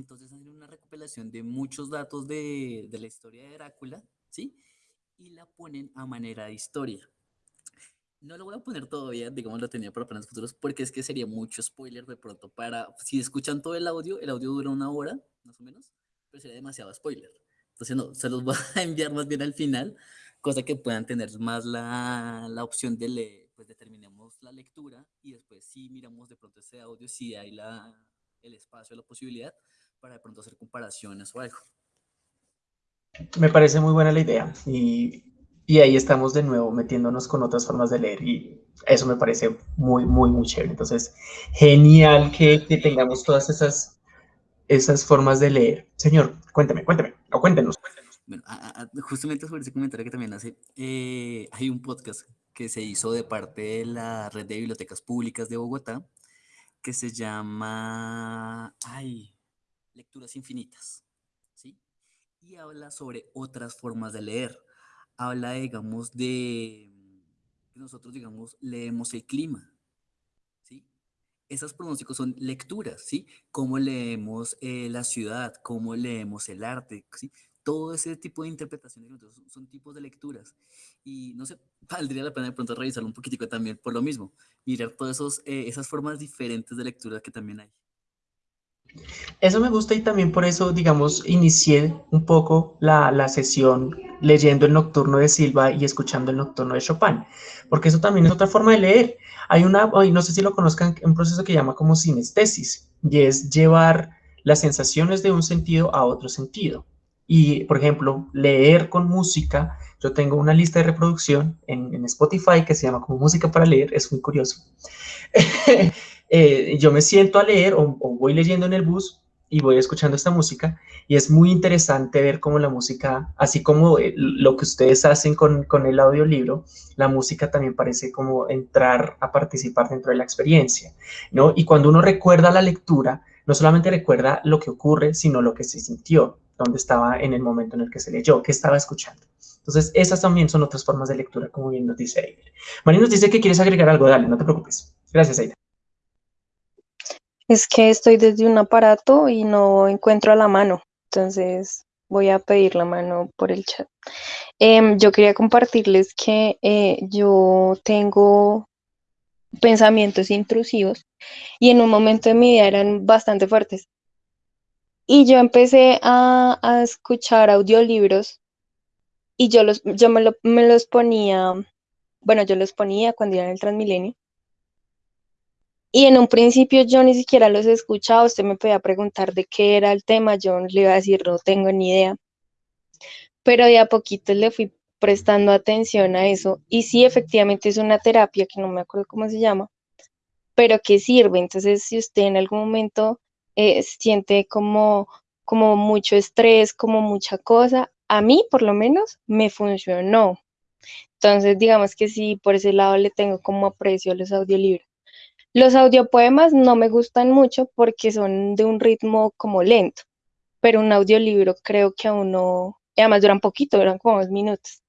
Entonces hacen una recopilación de muchos datos de, de la historia de Drácula, ¿sí? Y la ponen a manera de historia. No lo voy a poner todavía, digamos, lo tenía para planes futuros, porque es que sería mucho spoiler de pronto para, si escuchan todo el audio, el audio dura una hora, más o menos, pero sería demasiado spoiler. Entonces, no, se los voy a enviar más bien al final, cosa que puedan tener más la, la opción de leer, pues determinemos la lectura y después si miramos de pronto ese audio, si hay la, el espacio, la posibilidad para de pronto hacer comparaciones o algo. Me parece muy buena la idea y y ahí estamos de nuevo metiéndonos con otras formas de leer y eso me parece muy, muy, muy chévere. Entonces, genial que, que tengamos todas esas, esas formas de leer. Señor, cuénteme, cuénteme, o cuéntenos. Bueno, a, a, justamente sobre ese comentario que también hace, eh, hay un podcast que se hizo de parte de la red de bibliotecas públicas de Bogotá que se llama, ay, Lecturas Infinitas, ¿sí? Y habla sobre otras formas de leer habla, digamos, de que nosotros, digamos, leemos el clima, ¿sí? Esas pronósticos son lecturas, ¿sí? Cómo leemos eh, la ciudad, cómo leemos el arte, ¿sí? Todo ese tipo de interpretaciones son, tipos de lecturas. Y no sé, valdría la pena de pronto revisarlo un poquitico también por lo mismo, mirar todas eh, esas formas diferentes de lectura que también hay. Eso me gusta y también por eso, digamos, inicié un poco la, la, sesión leyendo el nocturno de Silva y escuchando el nocturno de Chopin, porque eso también es otra forma de leer. Hay una, no sé si lo conozcan, un proceso que llama como sinestesis, y es llevar las sensaciones de un sentido a otro sentido. Y, por ejemplo, leer con música, yo tengo una lista de reproducción en, Spotify que se llama como música para leer, es muy curioso. eh, yo me siento a leer o, o, voy leyendo en el bus y voy escuchando esta música y es muy interesante ver cómo la música, así como eh, lo que ustedes hacen con, con el audiolibro, la música también parece como entrar a participar dentro de la experiencia, ¿no? Y cuando uno recuerda la lectura, no solamente recuerda lo que ocurre, sino lo que se sintió, dónde estaba en el momento en el que se leyó, qué estaba escuchando. Entonces, esas también son otras formas de lectura, como bien nos dice Eider. Mari nos dice que quieres agregar algo, dale, no te preocupes. Gracias, Eider. Es que estoy desde un aparato y no encuentro a la mano, entonces voy a pedir la mano por el chat. Eh, yo quería compartirles que eh, yo tengo pensamientos intrusivos y en un momento de mi vida eran bastante fuertes. Y yo empecé a, a escuchar audiolibros y yo, los, yo me, lo, me los ponía, bueno, yo los ponía cuando iba en el Transmilenio y en un principio yo ni siquiera los escuchaba, usted me podía preguntar de qué era el tema, yo le iba a decir, no tengo ni idea. Pero de a poquito le fui prestando atención a eso. Y sí, efectivamente es una terapia que no me acuerdo cómo se llama, pero que sirve. Entonces, si usted en algún momento eh, siente como, como mucho estrés, como mucha cosa, a mí por lo menos me funcionó. Entonces, digamos que sí, por ese lado le tengo como aprecio los audiolibros. Los audiopoemas no me gustan mucho porque son de un ritmo como lento, pero un audiolibro creo que a uno, además duran poquito, duran como dos minutos.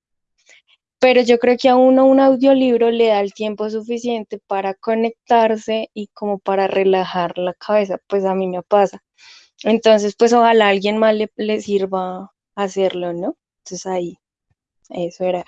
Pero yo creo que a uno un audiolibro le da el tiempo suficiente para conectarse y como para relajar la cabeza, pues a mí me pasa. Entonces, pues ojalá a alguien más le, le sirva hacerlo, ¿no? Entonces ahí, eso era.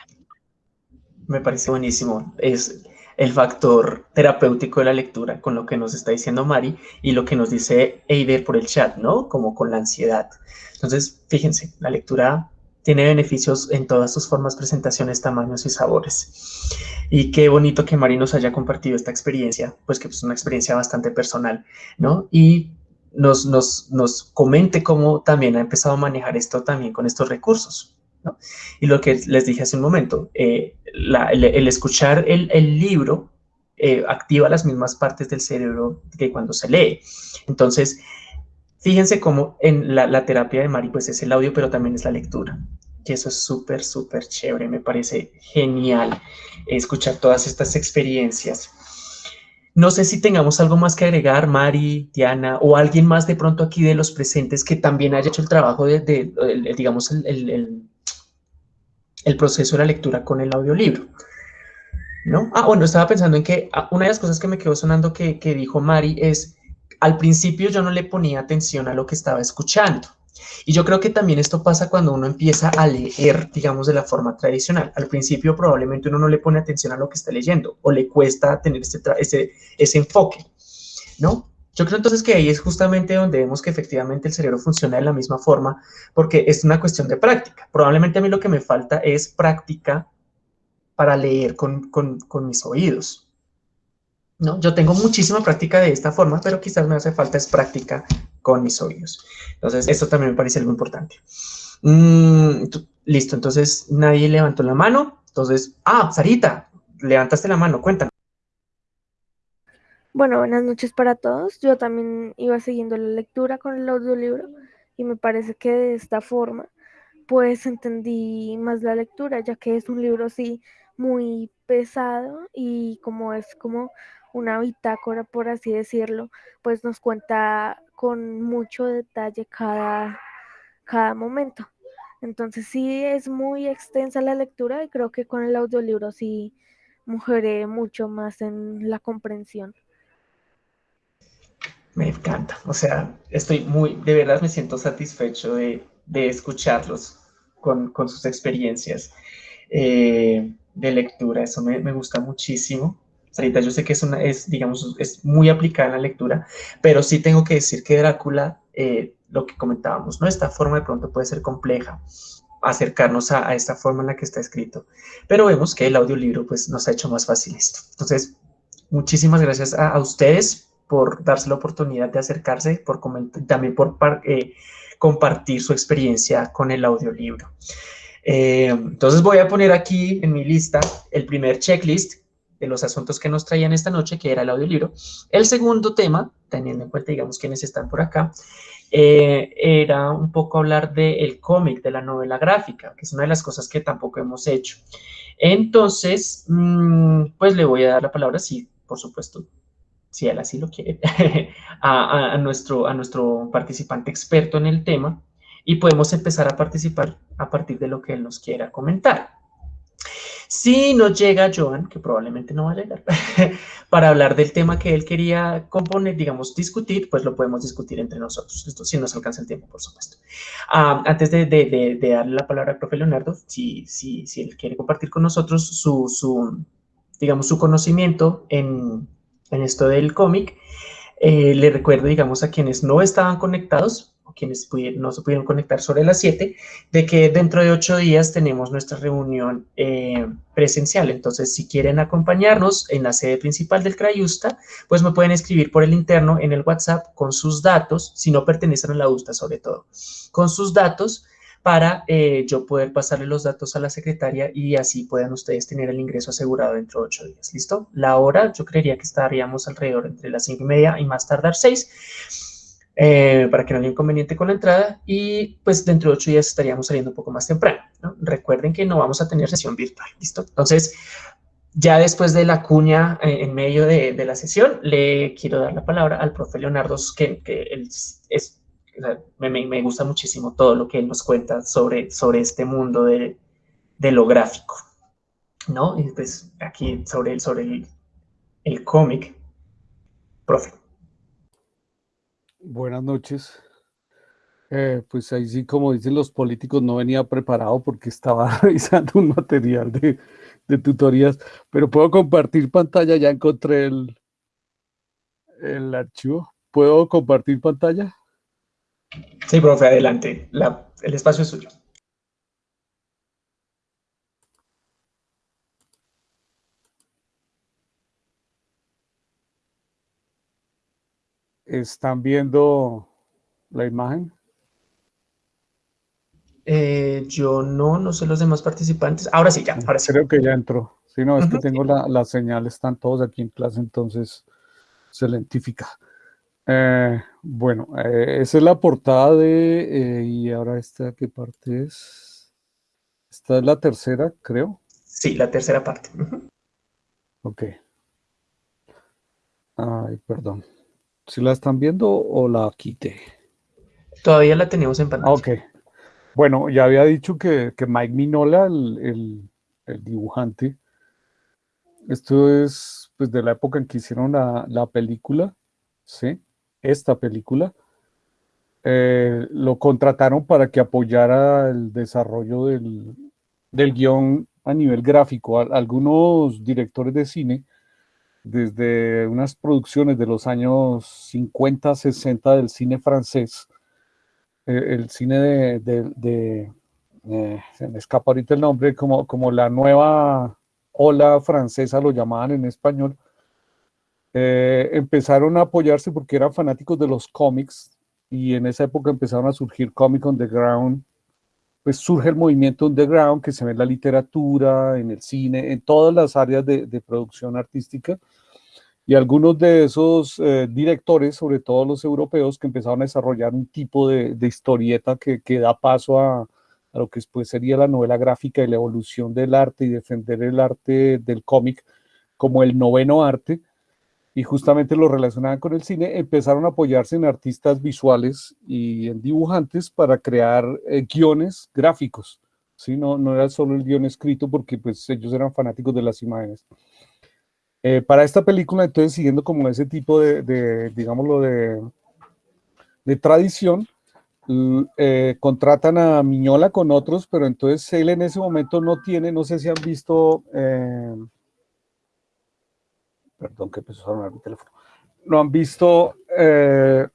Me parece buenísimo. Es el factor terapéutico de la lectura con lo que nos está diciendo Mari y lo que nos dice Eider por el chat, ¿no? Como con la ansiedad. Entonces, fíjense, la lectura tiene beneficios en todas sus formas, presentaciones, tamaños y sabores. Y qué bonito que Mari nos haya compartido esta experiencia, pues que es una experiencia bastante personal, ¿no? Y nos, nos, nos comente cómo también ha empezado a manejar esto también con estos recursos. ¿no? Y lo que les dije hace un momento, eh, la, el, el, escuchar el, el libro eh, activa las mismas partes del cerebro que cuando se lee. Entonces, Fíjense cómo en la, la terapia de Mari pues es el audio, pero también es la lectura. Y eso es súper, súper chévere. Me parece genial escuchar todas estas experiencias. No sé si tengamos algo más que agregar, Mari, Diana, o alguien más de pronto aquí de los presentes que también haya hecho el trabajo de, digamos, el, el, proceso de la lectura con el audiolibro. ¿No? Ah, bueno, estaba pensando en que ah, una de las cosas que me quedó sonando que, que dijo Mari es, al principio yo no le ponía atención a lo que estaba escuchando. Y yo creo que también esto pasa cuando uno empieza a leer, digamos, de la forma tradicional. Al principio probablemente uno no le pone atención a lo que está leyendo o le cuesta tener ese, ese, ese enfoque, ¿no? Yo creo entonces que ahí es justamente donde vemos que efectivamente el cerebro funciona de la misma forma, porque es una cuestión de práctica. Probablemente a mí lo que me falta es práctica para leer con, con, con mis oídos. ¿no? Yo tengo muchísima práctica de esta forma, pero quizás me hace falta es práctica con mis oídos. Entonces, esto también me parece algo importante. Mm, listo, entonces nadie levantó la mano. Entonces, ah, Sarita, levantaste la mano, cuéntanos. Bueno, buenas noches para todos. Yo también iba siguiendo la lectura con el audiolibro y me parece que de esta forma pues entendí más la lectura, ya que es un libro así muy pesado y como es como una bitácora, por así decirlo, pues nos cuenta con mucho detalle cada, cada momento. Entonces sí es muy extensa la lectura y creo que con el audiolibro sí mujeré mucho más en la comprensión. Me encanta, o sea, estoy muy, de verdad me siento satisfecho de, escucharlos con, sus experiencias eh, de lectura, eso me, me gusta muchísimo. Sarita, yo sé que es, una, es, digamos, es muy aplicada en la lectura, pero sí tengo que decir que Drácula, eh, lo que comentábamos, ¿no? Esta forma de pronto puede ser compleja, acercarnos a, esta forma en la que está escrito, pero vemos que el audiolibro pues nos ha hecho más fácil esto. Entonces, muchísimas gracias a, ustedes por darse la oportunidad de acercarse, por también por eh, compartir su experiencia con el audiolibro. Eh, entonces voy a poner aquí en mi lista el primer checklist de los asuntos que nos traían esta noche, que era el audiolibro. El segundo tema, teniendo en cuenta, digamos, quienes están por acá, eh, era un poco hablar del cómic, de la novela gráfica, que es una de las cosas que tampoco hemos hecho. Entonces, mm, pues le voy a dar la palabra, sí, por supuesto, si él así lo quiere, a, nuestro, a nuestro participante experto en el tema y podemos empezar a participar a partir de lo que él nos quiera comentar. Si no llega Joan, que probablemente no va a llegar, para hablar del tema que él quería componer, digamos, discutir, pues lo podemos discutir entre nosotros. Esto sí nos alcanza el tiempo, por supuesto. Ah, antes de, de, darle la palabra al profe Leonardo, si, si, si él quiere compartir con nosotros su, digamos, su conocimiento en, en esto del cómic, eh, le recuerdo, digamos, a quienes no estaban conectados, quienes no se pudieron conectar sobre las 7, de que dentro de ocho días tenemos nuestra reunión eh, presencial. Entonces, si quieren acompañarnos en la sede principal del Crayusta, pues me pueden escribir por el interno en el WhatsApp con sus datos, si no pertenecen a la USTA sobre todo, con sus datos para eh, yo poder pasarle los datos a la secretaria y así puedan ustedes tener el ingreso asegurado dentro de ocho días. ¿Listo? La hora, yo creería que estaríamos alrededor entre las cinco y media y más tardar seis eh, para que no haya inconveniente con la entrada y pues dentro de ocho días estaríamos saliendo un poco más temprano. Recuerden que no vamos a tener sesión virtual, ¿listo? Entonces, ya después de la cuña eh, en medio de, la sesión, le quiero dar la palabra al profe Leonardo, que, él es, me, gusta muchísimo todo lo que él nos cuenta sobre, sobre este mundo de, lo gráfico, ¿no? Y pues aquí sobre, sobre el, el cómic, profe. Buenas noches. Eh, pues ahí sí, como dicen los políticos, no venía preparado porque estaba revisando un material de, tutorías, pero puedo compartir pantalla, ya encontré el, el archivo. ¿Puedo compartir pantalla? Sí, profe, adelante. el espacio es suyo. ¿Están viendo la imagen? Eh, yo no, no sé los demás participantes. Ahora sí, ya, ahora sí. Creo que ya entró. Sí, no, es que tengo la, la, señal, están todos aquí en clase, entonces se identifica. Eh, bueno, eh, esa es la portada de... eh, y ahora esta, ¿qué parte es? Esta es la tercera, creo. Sí, la tercera parte. Ok. Ay, perdón. ¿Si la están viendo o la quité? Todavía la tenemos en pantalla. Ok. Bueno, ya había dicho que, que Mike Minola, el, el- el dibujante, esto es pues de la época en que hicieron la, la película, ¿sí? Esta película. Eh, lo contrataron para que apoyara el desarrollo del, del guion a nivel gráfico. Al- algunos directores de cine, desde unas producciones de los años 50, 60 del cine francés, eh, el cine de, de- eh, se me escapa ahorita el nombre, como, como la nueva ola francesa, lo llamaban en español, eh, empezaron a apoyarse porque eran fanáticos de los cómics y en esa época empezaron a surgir cómic underground, pues surge el movimiento underground que se ve en la literatura, en el cine, en todas las áreas de, producción artística. Y algunos de esos eh, directores, sobre todo los europeos, que empezaron a desarrollar un tipo de, historieta que, da paso a, a lo que después sería la novela gráfica y la evolución del arte y defender el arte del cómic como el noveno arte, y justamente lo relacionaban con el cine, empezaron a apoyarse en artistas visuales y en dibujantes para crear eh, guiones gráficos. ¿sí? No, no era solo el guion escrito porque pues, ellos eran fanáticos de las imágenes. Eh, para esta película, entonces, siguiendo como ese tipo de, de digámoslo, de, de tradición, eh, contratan a Miñola con otros, pero entonces él en ese momento no tiene, no sé si han visto, eh, perdón que empezó a sonar mi teléfono, no han visto eh,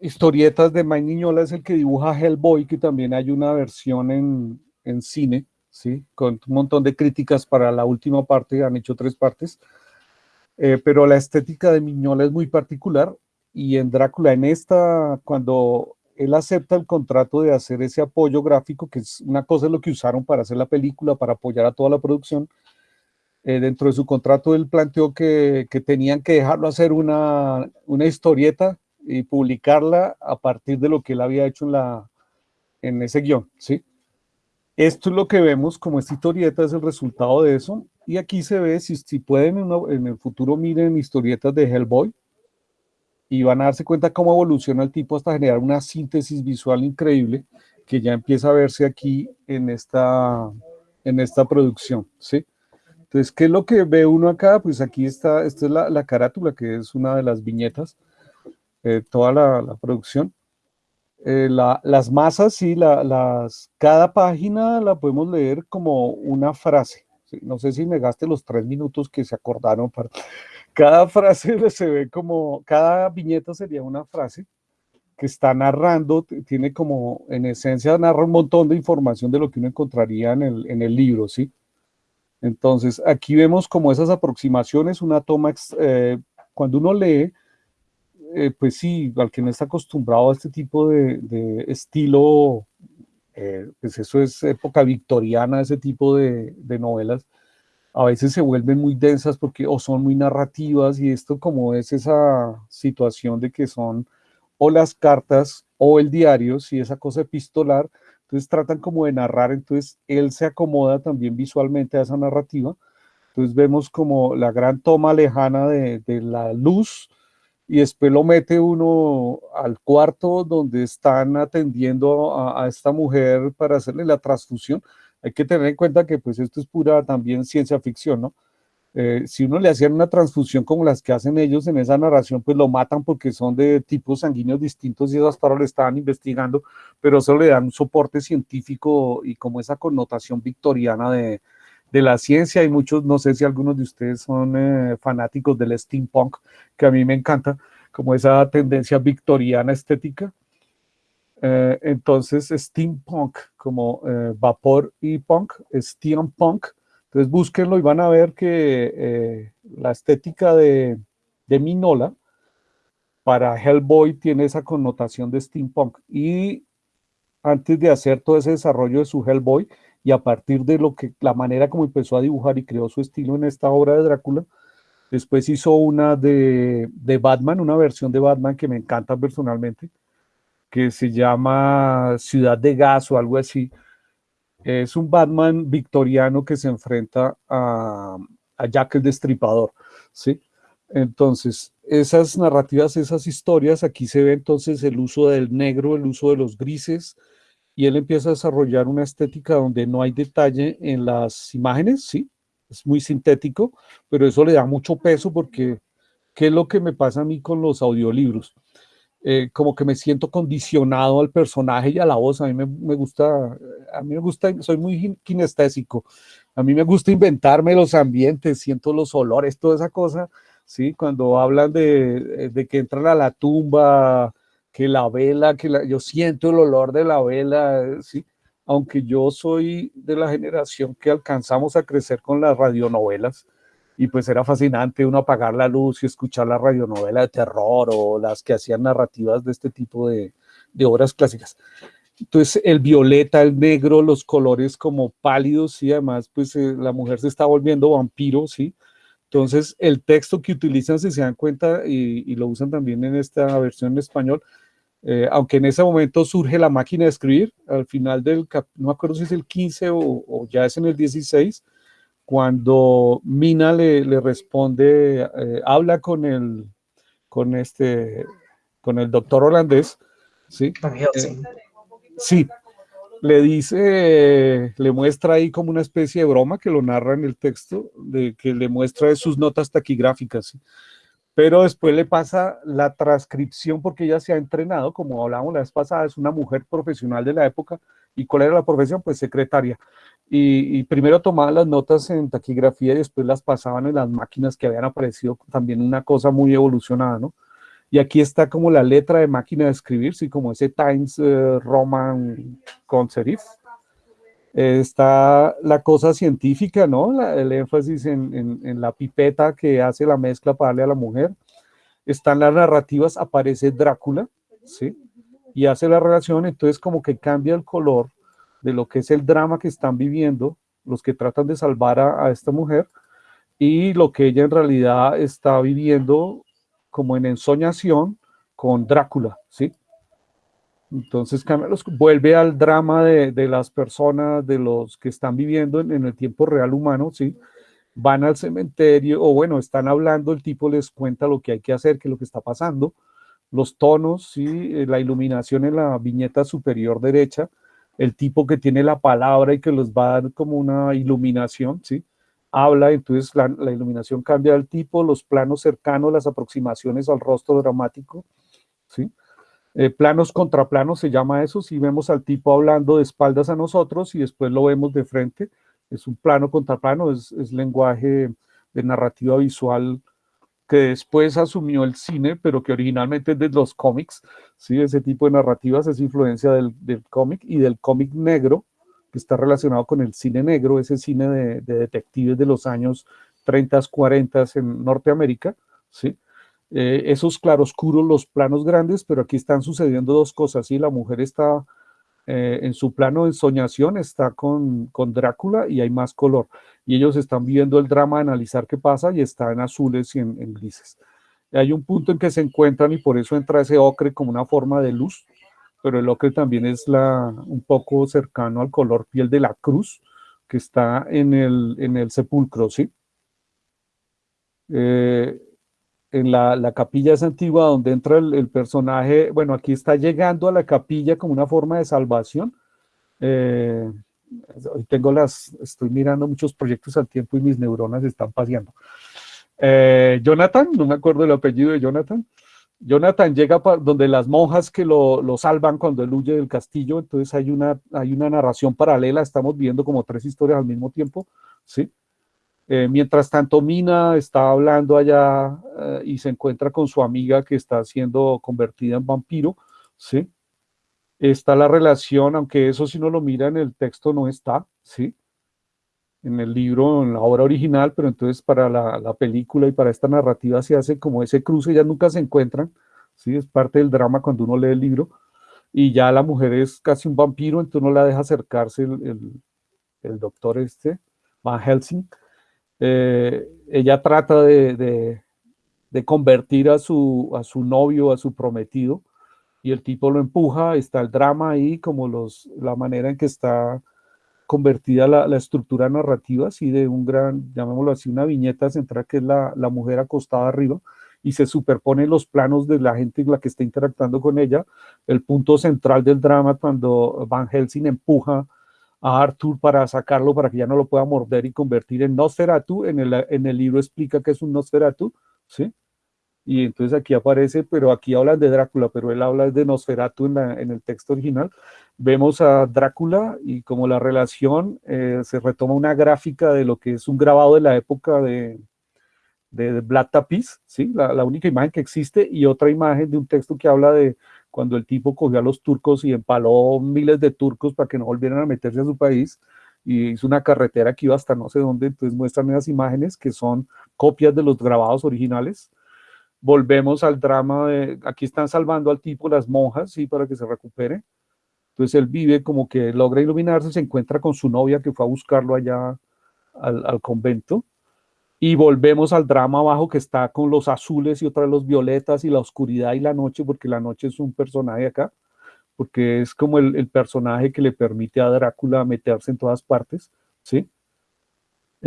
historietas de Mike Miñola, es el que dibuja Hellboy, que también hay una versión en, en cine, ¿sí? Con un montón de críticas para la última parte, han hecho tres partes. Eh, pero la estética de Miñola es muy particular y en Drácula, en esta, cuando él acepta el contrato de hacer ese apoyo gráfico, que es una cosa es lo que usaron para hacer la película, para apoyar a toda la producción, eh, dentro de su contrato él planteó que, tenían que dejarlo hacer una, historieta y publicarla a partir de lo que él había hecho en, ese guion, ¿sí? Esto es lo que vemos como esta historieta, es el resultado de eso. Y aquí se ve, si, si pueden en, el futuro miren historietas de Hellboy y van a darse cuenta cómo evoluciona el tipo hasta generar una síntesis visual increíble que ya empieza a verse aquí en esta, producción. Entonces, ¿qué es lo que ve uno acá? Pues aquí está, esta es la, la carátula, que es una de las viñetas, eh, toda la, producción. Eh, la- las masas, sí, la- las, cada página la podemos leer como una frase. No sé si me gaste los tres minutos que se acordaron para... Cada frase se ve como, cada viñeta sería una frase que está narrando, tiene como, en esencia, narra un montón de información de lo que uno encontraría en el, en el libro, ¿sí? Entonces, aquí vemos como esas aproximaciones, una toma, eh, cuando uno lee, eh, pues sí, al que no está acostumbrado a este tipo de, de estilo, eh, pues eso es época victoriana, ese tipo de, de novelas, a veces se vuelven muy densas porque o son muy narrativas y esto como es esa situación de que son o las cartas o el diario, si esa cosa epistolar, entonces tratan como de narrar, entonces él se acomoda también visualmente a esa narrativa, entonces vemos como la gran toma lejana de, la luz y después lo mete uno al cuarto donde están atendiendo a, a esta mujer para hacerle la transfusión. Hay que tener en cuenta que pues esto es pura también ciencia ficción, ¿no? Eh, si uno le hacían una transfusión como las que hacen ellos en esa narración, pues lo matan porque son de tipos sanguíneos distintos y eso hasta ahora lo estaban investigando, pero eso le dan un soporte científico y como esa connotación victoriana de, la ciencia. Y muchos, no sé si algunos de ustedes son eh, fanáticos del steampunk, que a mí me encanta, como esa tendencia victoriana estética. Eh, entonces, steampunk, como vapor y punk, steampunk. Entonces, búsquenlo y van a ver que eh, la estética de, Minola para Hellboy tiene esa connotación de steampunk. Y antes de hacer todo ese desarrollo de su Hellboy, y a partir de lo que la manera como empezó a dibujar y creó su estilo en esta obra de Drácula, Después hizo una de, de Batman, una versión de Batman que me encanta personalmente, que se llama Ciudad de Gas o algo así. Es un Batman victoriano que se enfrenta a, Jack el Destripador, ¿sí? Entonces, esas narrativas, esas historias, aquí se ve entonces el uso del negro, el uso de los grises, y él empieza a desarrollar una estética donde no hay detalle en las imágenes, ¿sí? Es muy sintético, pero eso le da mucho peso porque, ¿qué es lo que me pasa a mí con los audiolibros? Eh, como que me siento condicionado al personaje y a la voz. A mí me, me, gusta, a mí me gusta, soy muy kinestésico. A mí me gusta inventarme los ambientes, siento los olores, toda esa cosa. ¿sí? Cuando hablan de, de que entran a la tumba, que la vela, que la, yo siento el olor de la vela, ¿sí? Aunque yo soy de la generación que alcanzamos a crecer con las radionovelas, y pues era fascinante uno apagar la luz y escuchar la radionovela de terror o las que hacían narrativas de este tipo de, de obras clásicas. Entonces el violeta, el negro, los colores como pálidos y además pues eh, la mujer se está volviendo vampiro, ¿sí? Entonces el texto que utilizan, si se dan cuenta y, lo usan también en esta versión en español, eh, aunque en ese momento surge la máquina de escribir, al final del, no me acuerdo si es el 15 o, o ya es en el 16, cuando Mina le, le responde, eh, habla con el, con este, con el doctor holandés, ¿sí? Eh, sí, le dice, le muestra ahí como una especie de broma que lo narra en el texto, de que le muestra sus notas taquigráficas, ¿sí? pero después le pasa la transcripción porque ella se ha entrenado, como hablábamos la vez pasada, es una mujer profesional de la época, ¿y cuál era la profesión? Pues secretaria y, y, primero tomaban las notas en taquigrafía y después las pasaban en las máquinas que habían aparecido, también una cosa muy evolucionada, ¿no? Y aquí está como la letra de máquina de escribir, sí, como ese Times uh, Roman con serif. Eh, está la cosa científica, ¿no? La, el énfasis en, en, en, la pipeta que hace la mezcla para darle a la mujer. Están las narrativas, aparece Drácula, ¿sí? Y hace la relación, entonces como que cambia el color de lo que es el drama que están viviendo los que tratan de salvar a, esta mujer y lo que ella en realidad está viviendo como en ensoñación con Drácula, ¿sí? Entonces los, vuelve al drama de, de, las personas, de los que están viviendo en, el tiempo real humano, ¿sí? Van al cementerio, o bueno, están hablando, el tipo les cuenta lo que hay que hacer, qué es lo que está pasando, los tonos, ¿sí? La iluminación en la viñeta superior derecha, el tipo que tiene la palabra y que los va a dar como una iluminación, ¿sí? Habla, entonces la, la iluminación cambia del tipo, los planos cercanos, las aproximaciones al rostro dramático, ¿sí? Eh, planos contra planos se llama eso, si vemos al tipo hablando de espaldas a nosotros y después lo vemos de frente, es un plano contra plano, es, es lenguaje de narrativa visual que después asumió el cine, pero que originalmente es de los cómics, ¿sí? ese tipo de narrativas es influencia del, del cómic y del cómic negro, que está relacionado con el cine negro, ese cine de, de detectives de los años 30, 40 en Norteamérica, ¿sí? Eh, esos claroscuros, los planos grandes, pero aquí están sucediendo dos cosas, ¿sí? la mujer está eh, en su plano de soñación, está con, con Drácula y hay más color y ellos están viendo el drama de analizar qué pasa y está en azules y en, grises. Hay un punto en que se encuentran y por eso entra ese ocre como una forma de luz, pero el ocre también es la, un poco cercano al color piel de la cruz que está en el, en el sepulcro, ¿sí? Eh, en la, la, capilla es antigua donde entra el, el, personaje, bueno, aquí está llegando a la capilla como una forma de salvación. Eh, hoy tengo las, estoy mirando muchos proyectos al tiempo y mis neuronas están paseando. Eh, Jonathan, no me acuerdo el apellido de Jonathan. Jonathan llega donde las monjas que lo, lo, salvan cuando él huye del castillo, entonces hay una, hay una narración paralela, estamos viendo como tres historias al mismo tiempo, ¿sí? Eh, mientras tanto, Mina está hablando allá eh, y se encuentra con su amiga que está siendo convertida en vampiro, ¿sí? Está la relación, aunque eso si no lo mira en el texto no está, ¿sí? En el libro, en la obra original, pero entonces para la, la película y para esta narrativa se hace como ese cruce, ya nunca se encuentran, ¿sí? Es parte del drama cuando uno lee el libro, y ya la mujer es casi un vampiro, entonces no la deja acercarse el, el, doctor este, Van Helsing, eh, ella trata de, convertir a su, a su novio, a su prometido, y el tipo lo empuja, está el drama ahí, como los, la manera en que está convertida la, estructura narrativa, así de un gran, llamémoslo así, una viñeta central que es la, la mujer acostada arriba, y se superponen los planos de la gente en la que está interactuando con ella. El punto central del drama cuando Van Helsing empuja a Arthur para sacarlo, para que ya no lo pueda morder y convertir en Nosferatu. En el, en el libro explica que es un Nosferatu, ¿sí? Y entonces aquí aparece, pero aquí hablan de Drácula, pero él habla de Nosferatu en, el texto original. Vemos a Drácula y como la relación eh, se retoma una gráfica de lo que es un grabado de la época de, de Black Tapiz, ¿sí? La, la, única imagen que existe, y otra imagen de un texto que habla de cuando el tipo cogió a los turcos y empaló miles de turcos para que no volvieran a meterse a su país, y hizo una carretera que iba hasta no sé dónde, entonces muestran esas imágenes que son copias de los grabados originales. Volvemos al drama de, aquí están salvando al tipo las monjas, ¿sí? Para que se recupere. Entonces él vive como que logra iluminarse, se encuentra con su novia que fue a buscarlo allá al, convento, y volvemos al drama abajo que está con los azules y otra los violetas y la oscuridad y la noche, porque la noche es un personaje acá, porque es como el, personaje que le permite a Drácula meterse en todas partes, ¿sí?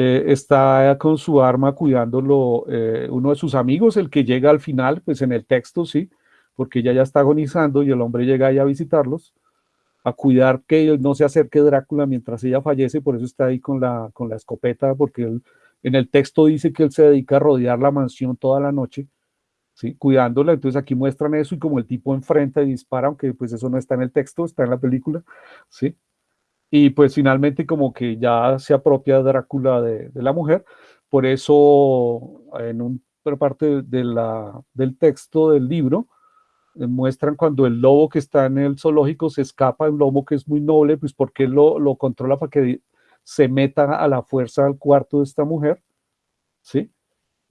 Eh, está con su arma cuidándolo eh, uno de sus amigos, el que llega al final, pues en el texto, sí, porque ella ya está agonizando y el hombre llega ahí a visitarlos, a cuidar que no se acerque Drácula mientras ella fallece, por eso está ahí con la, con la escopeta, porque él en el texto dice que él se dedica a rodear la mansión toda la noche, ¿sí? cuidándola. Entonces aquí muestran eso y como el tipo enfrenta y dispara, aunque pues eso no está en el texto, está en la película. ¿sí? Y pues finalmente como que ya se apropia Drácula de, la mujer. Por eso en una parte de la, del texto del libro, eh, muestran cuando el lobo que está en el zoológico se escapa, un lobo que es muy noble, pues porque lo, lo controla para que se meta a la fuerza al cuarto de esta mujer, ¿sí?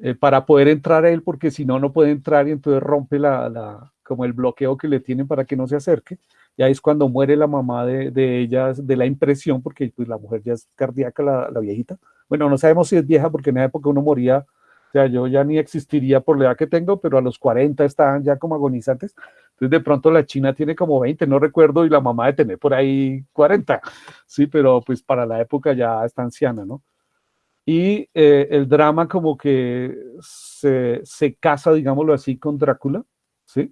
Eh, para poder entrar a él, porque si no, no puede entrar y entonces rompe la, como el bloqueo que le tienen para que no se acerque. Y es cuando muere la mamá de, de ella, de la impresión, porque pues la mujer ya es cardíaca, la, la viejita. Bueno, no sabemos si es vieja, porque en esa época uno moría o sea, yo ya ni existiría por la edad que tengo, pero a los 40 estaban ya como agonizantes. Entonces, de pronto la China tiene como 20, no recuerdo, y la mamá de tener por ahí 40. Sí, pero pues para la época ya está anciana, ¿no? Y eh, el drama como que se, se casa, digámoslo así, con Drácula, ¿sí?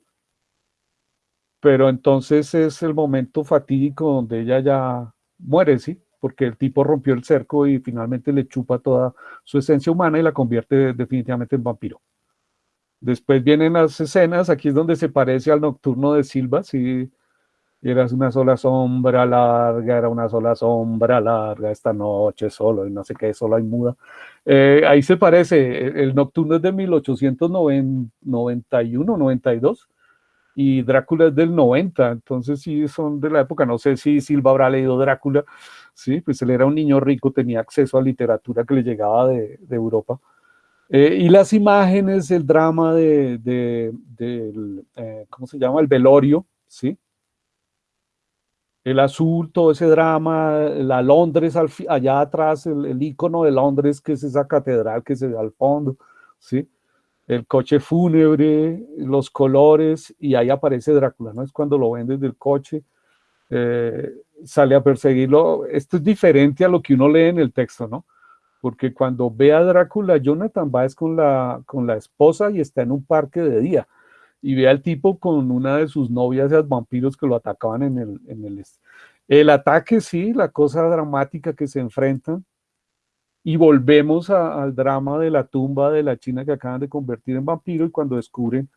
Pero entonces es el momento fatídico donde ella ya muere, ¿sí? porque el tipo rompió el cerco y finalmente le chupa toda su esencia humana y la convierte definitivamente en vampiro. Después vienen las escenas, aquí es donde se parece al nocturno de Silva, si eras una sola sombra larga, era una sola sombra larga esta noche solo, y no sé qué, solo hay muda. Eh, ahí se parece, el, nocturno es de 1891, 92, y Drácula es del 90, entonces sí son de la época, no sé si Silva habrá leído Drácula, sí, pues él era un niño rico, tenía acceso a literatura que le llegaba de, Europa. Eh, y las imágenes, el drama de, eh, ¿cómo se llama? El velorio, ¿sí? El azul, todo ese drama, la Londres allá atrás, el, el icono de Londres, que es esa catedral que se ve al fondo, ¿sí? El coche fúnebre, los colores, y ahí aparece Drácula, ¿no? Es cuando lo ven desde el coche, eh, sale a perseguirlo. Esto es diferente a lo que uno lee en el texto, ¿no? Porque cuando ve a Drácula, Jonathan va es con la, con la esposa y está en un parque de día, y ve al tipo con una de sus novias, vampiros que lo atacaban en el, en el... El ataque, sí, la cosa dramática que se enfrentan, y volvemos al drama de la tumba de la China que acaban de convertir en vampiro y cuando descubren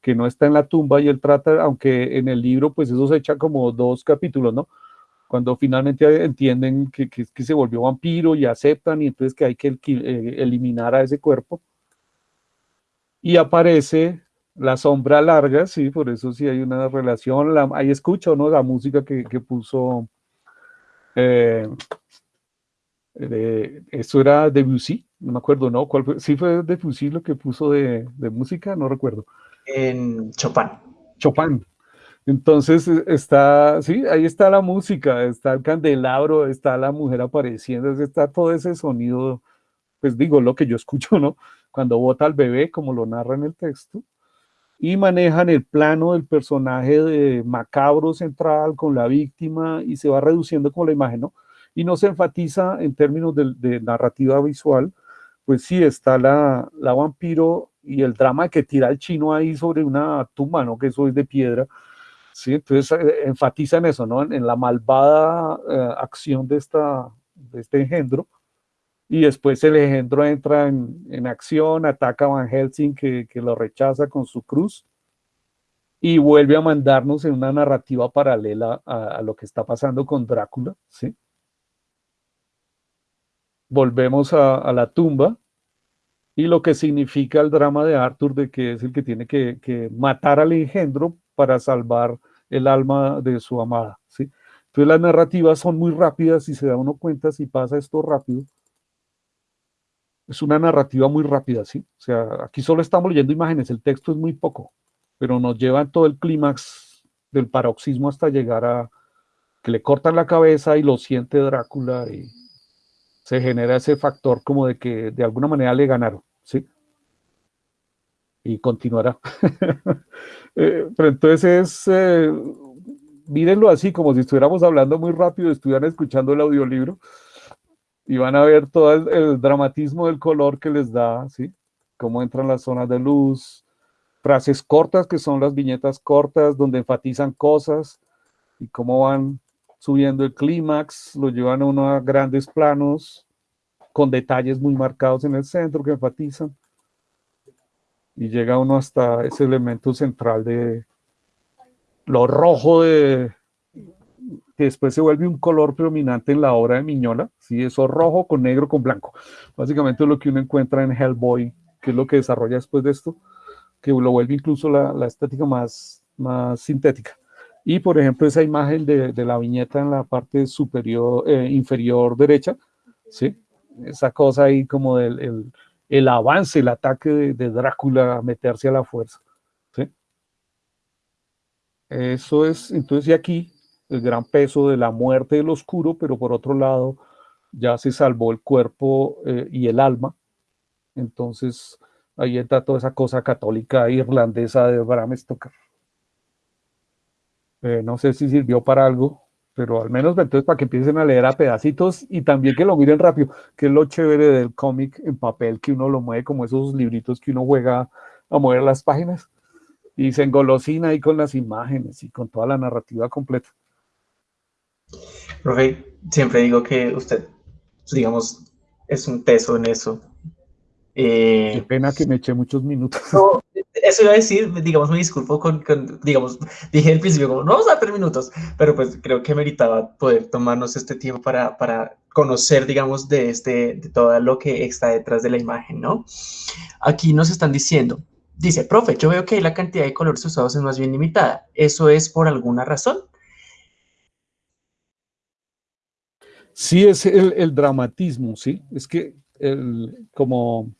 que no está en la tumba y él trata, aunque en el libro pues eso se echa como dos capítulos, ¿no? Cuando finalmente entienden que, que, se volvió vampiro y aceptan y entonces que hay que eh, eliminar a ese cuerpo. Y aparece la sombra larga, sí, por eso sí hay una relación, ahí escucho, ¿no? La música que, que puso eh, eso era Debussy, no me acuerdo, ¿no? ¿Cuál fue? Sí fue Debussy lo que puso de, música, no recuerdo. En Chopin. Chopin. Entonces e, está, sí, ahí está la música, está el candelabro, está la mujer apareciendo, está todo ese sonido pues digo lo que yo escucho, ¿no? Cuando vota al bebé, como lo narra en el texto, y manejan el plano del personaje de macabro central con la víctima y se va reduciendo como la imagen, ¿no? Y no se enfatiza en términos de, narrativa visual, pues sí está la, la, vampiro y el drama que tira el chino ahí sobre una tumba, ¿no? Que eso es de piedra, ¿sí? Entonces eh, enfatiza en eso, ¿no? En, la malvada eh, acción de, esta, de este engendro, y después el engendro entra en, acción, ataca a Van Helsing que, lo rechaza con su cruz y vuelve a mandarnos en una narrativa paralela a, lo que está pasando con Drácula, ¿sí? Volvemos a, la tumba y lo que significa el drama de Arthur de que es el que tiene que, matar al engendro para salvar el alma de su amada, ¿sí? Entonces las narrativas son muy rápidas y se da uno cuenta si pasa esto rápido, es una narrativa muy rápida, ¿sí? O sea, aquí solo estamos leyendo imágenes, el texto es muy poco, pero nos lleva todo el clímax del paroxismo hasta llegar a que le cortan la cabeza y lo siente Drácula y se genera ese factor como de que de alguna manera le ganaron, ¿sí? Y continuará. Eh, pero entonces eh, mírenlo así, como si estuviéramos hablando muy rápido, estuvieran escuchando el audiolibro y van a ver todo el, dramatismo del color que les da, ¿sí? Cómo entran las zonas de luz, frases cortas que son las viñetas cortas donde enfatizan cosas y cómo van subiendo el clímax, lo llevan a unos grandes planos con detalles muy marcados en el centro que enfatizan y llega uno hasta ese elemento central de lo rojo de, que después se vuelve un color predominante en la obra de Miñola, ¿sí? eso rojo con negro con blanco. Básicamente es lo que uno encuentra en Hellboy, que es lo que desarrolla después de esto, que lo vuelve incluso la, la estética más, más sintética. Y por ejemplo, esa imagen de, de la viñeta en la parte superior, eh, inferior derecha, ¿sí? esa cosa ahí como del el, el avance, el ataque de, Drácula a meterse a la fuerza. ¿sí? Eso es, entonces, y aquí el gran peso de la muerte del oscuro, pero por otro lado ya se salvó el cuerpo eh, y el alma. Entonces ahí está toda esa cosa católica irlandesa de Bram Stoker. Eh, no sé si sirvió para algo, pero al menos entonces para que empiecen a leer a pedacitos y también que lo miren rápido, que es lo chévere del cómic en papel, que uno lo mueve como esos libritos que uno juega a mover las páginas y se engolosina ahí con las imágenes y con toda la narrativa completa. Profe, siempre digo que usted, digamos, es un teso en eso. Eh, Qué pena que me eché muchos minutos. eso iba a decir, digamos, me disculpo con, digamos, dije al principio como, no vamos a dar minutos, pero pues creo que meritaba poder tomarnos este tiempo para, para conocer, digamos, de, este, de todo lo que está detrás de la imagen, ¿no? Aquí nos están diciendo, dice, profe, yo veo que la cantidad de colores usados es más bien limitada. ¿Eso es por alguna razón? Sí, es el, dramatismo, ¿sí? Es que el, como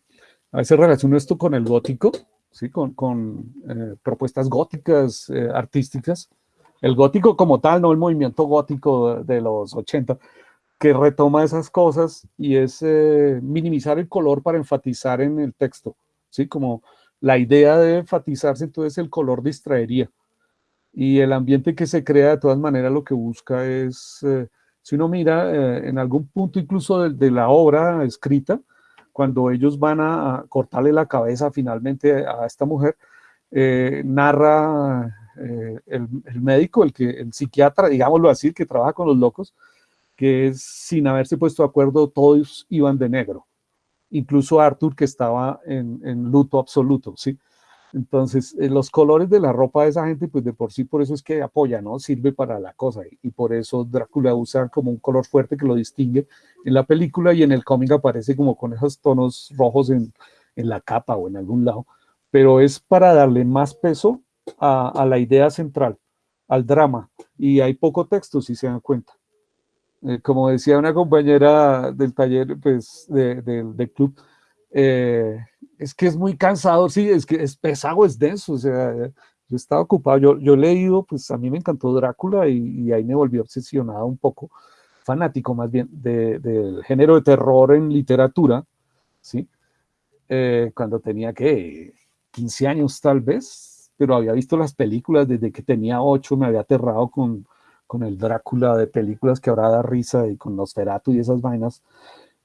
a veces relaciono esto con el gótico, ¿sí? Con, eh, propuestas góticas, eh, artísticas. El gótico como tal, no el movimiento gótico de, los 80, que retoma esas cosas y es eh, minimizar el color para enfatizar en el texto, ¿sí? Como la idea de enfatizarse, entonces el color distraería. Y el ambiente que se crea, de todas maneras, lo que busca es si uno mira en algún punto incluso de, la obra escrita, cuando ellos van a, cortarle la cabeza finalmente a esta mujer, eh, narra eh, el, médico, el, que, el psiquiatra, digámoslo así, que trabaja con los locos, que sin haberse puesto de acuerdo, todos iban de negro. Incluso Arthur, que estaba en luto absoluto, ¿sí? Entonces, eh, los colores de la ropa de esa gente, pues de por sí, por eso es que apoya, ¿no? Sirve para la cosa. Y, por eso Drácula usa como un color fuerte que lo distingue en la película y en el cómic aparece como con esos tonos rojos en, la capa o en algún lado. Pero es para darle más peso a, la idea central, al drama. Y hay poco texto, si se dan cuenta. Eh, como decía una compañera del taller, pues, del club, eh, es que es muy cansador, sí, es que es pesado, es denso, o sea, yo estaba ocupado, yo, yo he leído, pues a mí me encantó Drácula y, ahí me volví obsesionado un poco, fanático más bien, del género de terror en literatura, ¿sí? Eh, cuando tenía que 15 años tal vez, pero había visto las películas desde que tenía 8, me había aterrado con, con el Drácula de películas que ahora da risa y con Nosferatu y esas vainas.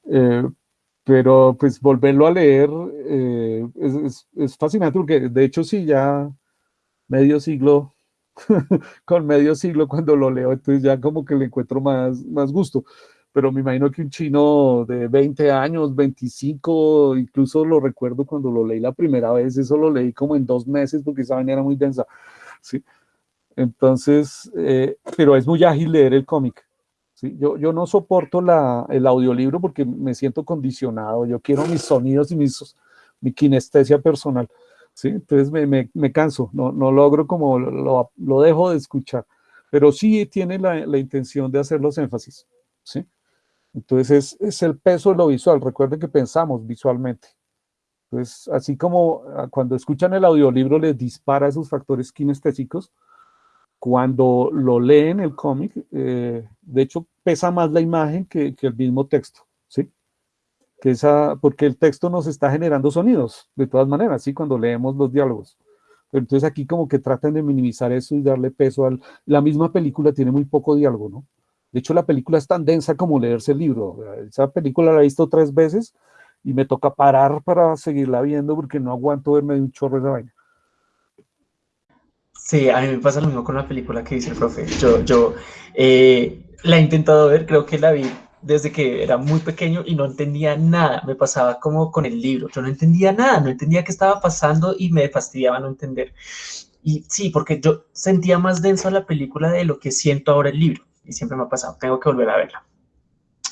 Eh, pero pues volverlo a leer eh, es, es, fascinante porque de hecho sí, ya medio siglo, con medio siglo cuando lo leo, entonces ya como que le encuentro más, más gusto. Pero me imagino que un chino de 20 años, 25, incluso lo recuerdo cuando lo leí la primera vez, eso lo leí como en dos meses porque esa vaina era muy densa. ¿sí? Entonces, eh, pero es muy ágil leer el cómic. ¿Sí? Yo, yo no soporto la, el audiolibro porque me siento condicionado. Yo quiero mis sonidos y mis, mi kinestesia personal. ¿sí? Entonces me, me, me canso, no, no, logro como lo, lo, dejo de escuchar. Pero sí tiene la, la intención de hacer los énfasis. ¿sí? Entonces es, es el peso de lo visual. Recuerden que pensamos visualmente. Entonces, así como ah, cuando escuchan el audiolibro les dispara esos factores kinestésicos, cuando lo leen el cómic, eh, de hecho pesa más la imagen que, el mismo texto, ¿sí? Que esa, porque el texto nos está generando sonidos, de todas maneras, ¿sí? Cuando leemos los diálogos. Entonces aquí como que tratan de minimizar eso y darle peso al... La misma película tiene muy poco diálogo, ¿no? De hecho, la película es tan densa como leerse el libro. Esa película la he visto tres veces y me toca parar para seguirla viendo porque no aguanto verme de un chorro de vaina. Sí, a mí me pasa lo mismo con la película que dice el profe. Yo, yo eh, la he intentado ver, creo que la vi desde que era muy pequeño y no entendía nada. Me pasaba como con el libro. Yo no entendía nada, no entendía qué estaba pasando y me fastidiaba no entender. Y sí, porque yo sentía más denso la película de lo que siento ahora el libro. Y siempre me ha pasado, tengo que volver a verla.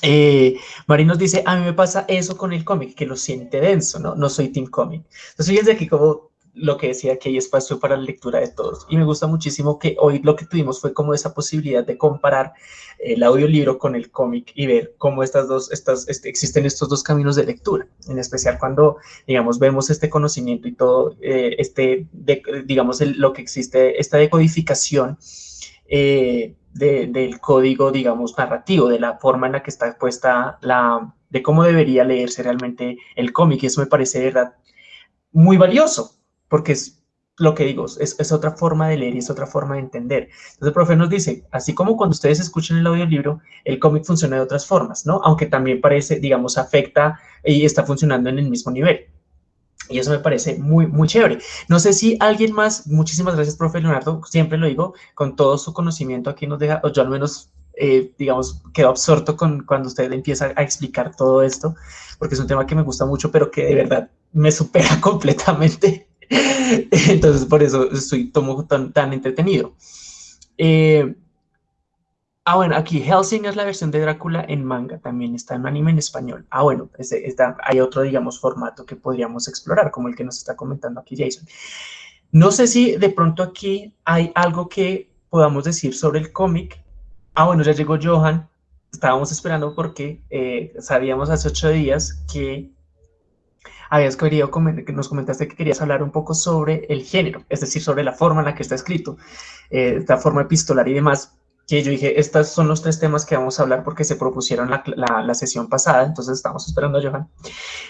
Eh, Mari nos dice, a mí me pasa eso con el cómic, que lo siente denso, ¿no? No soy team cómic. Entonces fíjense aquí como lo que decía que hay espacio para la lectura de todos. Y me gusta muchísimo que hoy lo que tuvimos fue como esa posibilidad de comparar el audiolibro con el cómic y ver cómo estas dos, estas, este, existen estos dos caminos de lectura, en especial cuando, digamos, vemos este conocimiento y todo, eh, este, digamos, lo que existe, esta decodificación eh, de, del código, digamos, narrativo, de la forma en la que está puesta la, de cómo debería leerse realmente el cómic. Y eso me parece, verdad, muy valioso, porque es lo que digo, es, es, otra forma de leer y es otra forma de entender. Entonces el profe nos dice, así como cuando ustedes escuchan el audiolibro, el cómic funciona de otras formas, ¿no? Aunque también parece, digamos, afecta y está funcionando en el mismo nivel. Y eso me parece muy, muy chévere. No sé si alguien más, muchísimas gracias, profe Leonardo, siempre lo digo, con todo su conocimiento aquí nos deja, o yo al menos, eh, digamos, quedo absorto con cuando usted empieza a explicar todo esto, porque es un tema que me gusta mucho, pero que de verdad me supera completamente. Entonces, por eso estoy tomo tan, tan entretenido. Eh, ah, bueno, aquí Helsing es la versión de Drácula en manga, también está en anime en español. Ah, bueno, está, hay otro, digamos, formato que podríamos explorar, como el que nos está comentando aquí Jason. No sé si de pronto aquí hay algo que podamos decir sobre el cómic. Ah, bueno, ya llegó Johan. Estábamos esperando porque eh, sabíamos hace ocho días que habías querido, nos comentaste que querías hablar un poco sobre el género, es decir, sobre la forma en la que está escrito, eh, la forma epistolar y demás, que yo dije, estos son los tres temas que vamos a hablar porque se propusieron la, la, sesión pasada, entonces estamos esperando a Johan,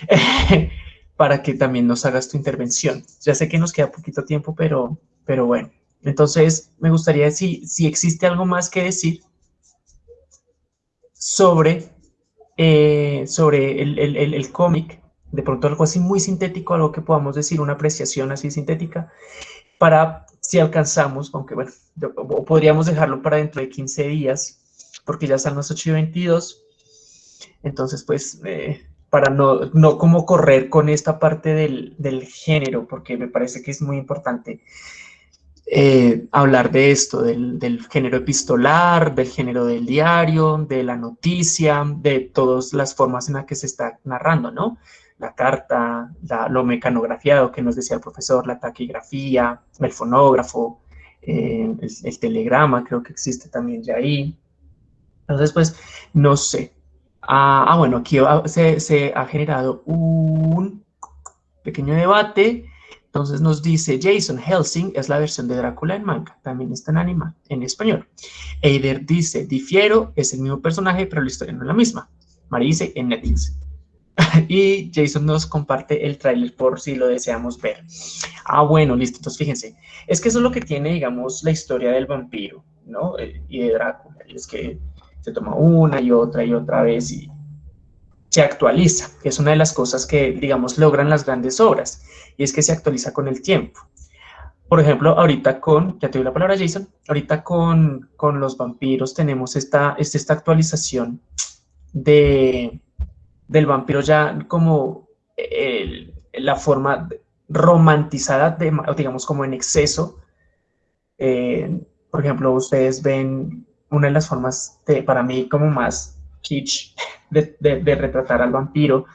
para que también nos hagas tu intervención. Ya sé que nos queda poquito tiempo, pero, pero bueno. Entonces, me gustaría decir si existe algo más que decir sobre, eh, sobre el, el, el cómic de pronto algo así muy sintético, algo que podamos decir, una apreciación así sintética, para si alcanzamos, aunque bueno, podríamos dejarlo para dentro de 15 días, porque ya están las 8 y 22, entonces pues eh, para no, no como correr con esta parte del, del, género, porque me parece que es muy importante eh, hablar de esto, del, del, género epistolar, del género del diario, de la noticia, de todas las formas en las que se está narrando, ¿no? La carta, lo mecanografiado que nos decía el profesor, la taquigrafía, el fonógrafo, eh, el, el, telegrama creo que existe también ya ahí. Entonces, pues, no sé. Ah, ah bueno, aquí se, se, ha generado un pequeño debate. Entonces nos dice Jason Helsing es la versión de Drácula en manga, también está en anima, en español. Eider dice, difiero, es el mismo personaje, pero la historia no es la misma. Mari dice, en Netflix. y Jason nos comparte el tráiler por si lo deseamos ver. Ah, bueno, listo. Entonces, fíjense. Es que eso es lo que tiene, digamos, la historia del vampiro, ¿no? Eh, y de Drácula. es que se toma una y otra y otra vez y se actualiza, es una de las cosas que, digamos, logran las grandes obras. Y es que se actualiza con el tiempo. Por ejemplo, ahorita con, ya te doy la palabra Jason, ahorita con, con los vampiros tenemos esta, esta actualización de, del vampiro ya como la forma romantizada, de, digamos como en exceso. Eh, por ejemplo, ustedes ven una de las formas para mí como más kitsch de, retratar al vampiro,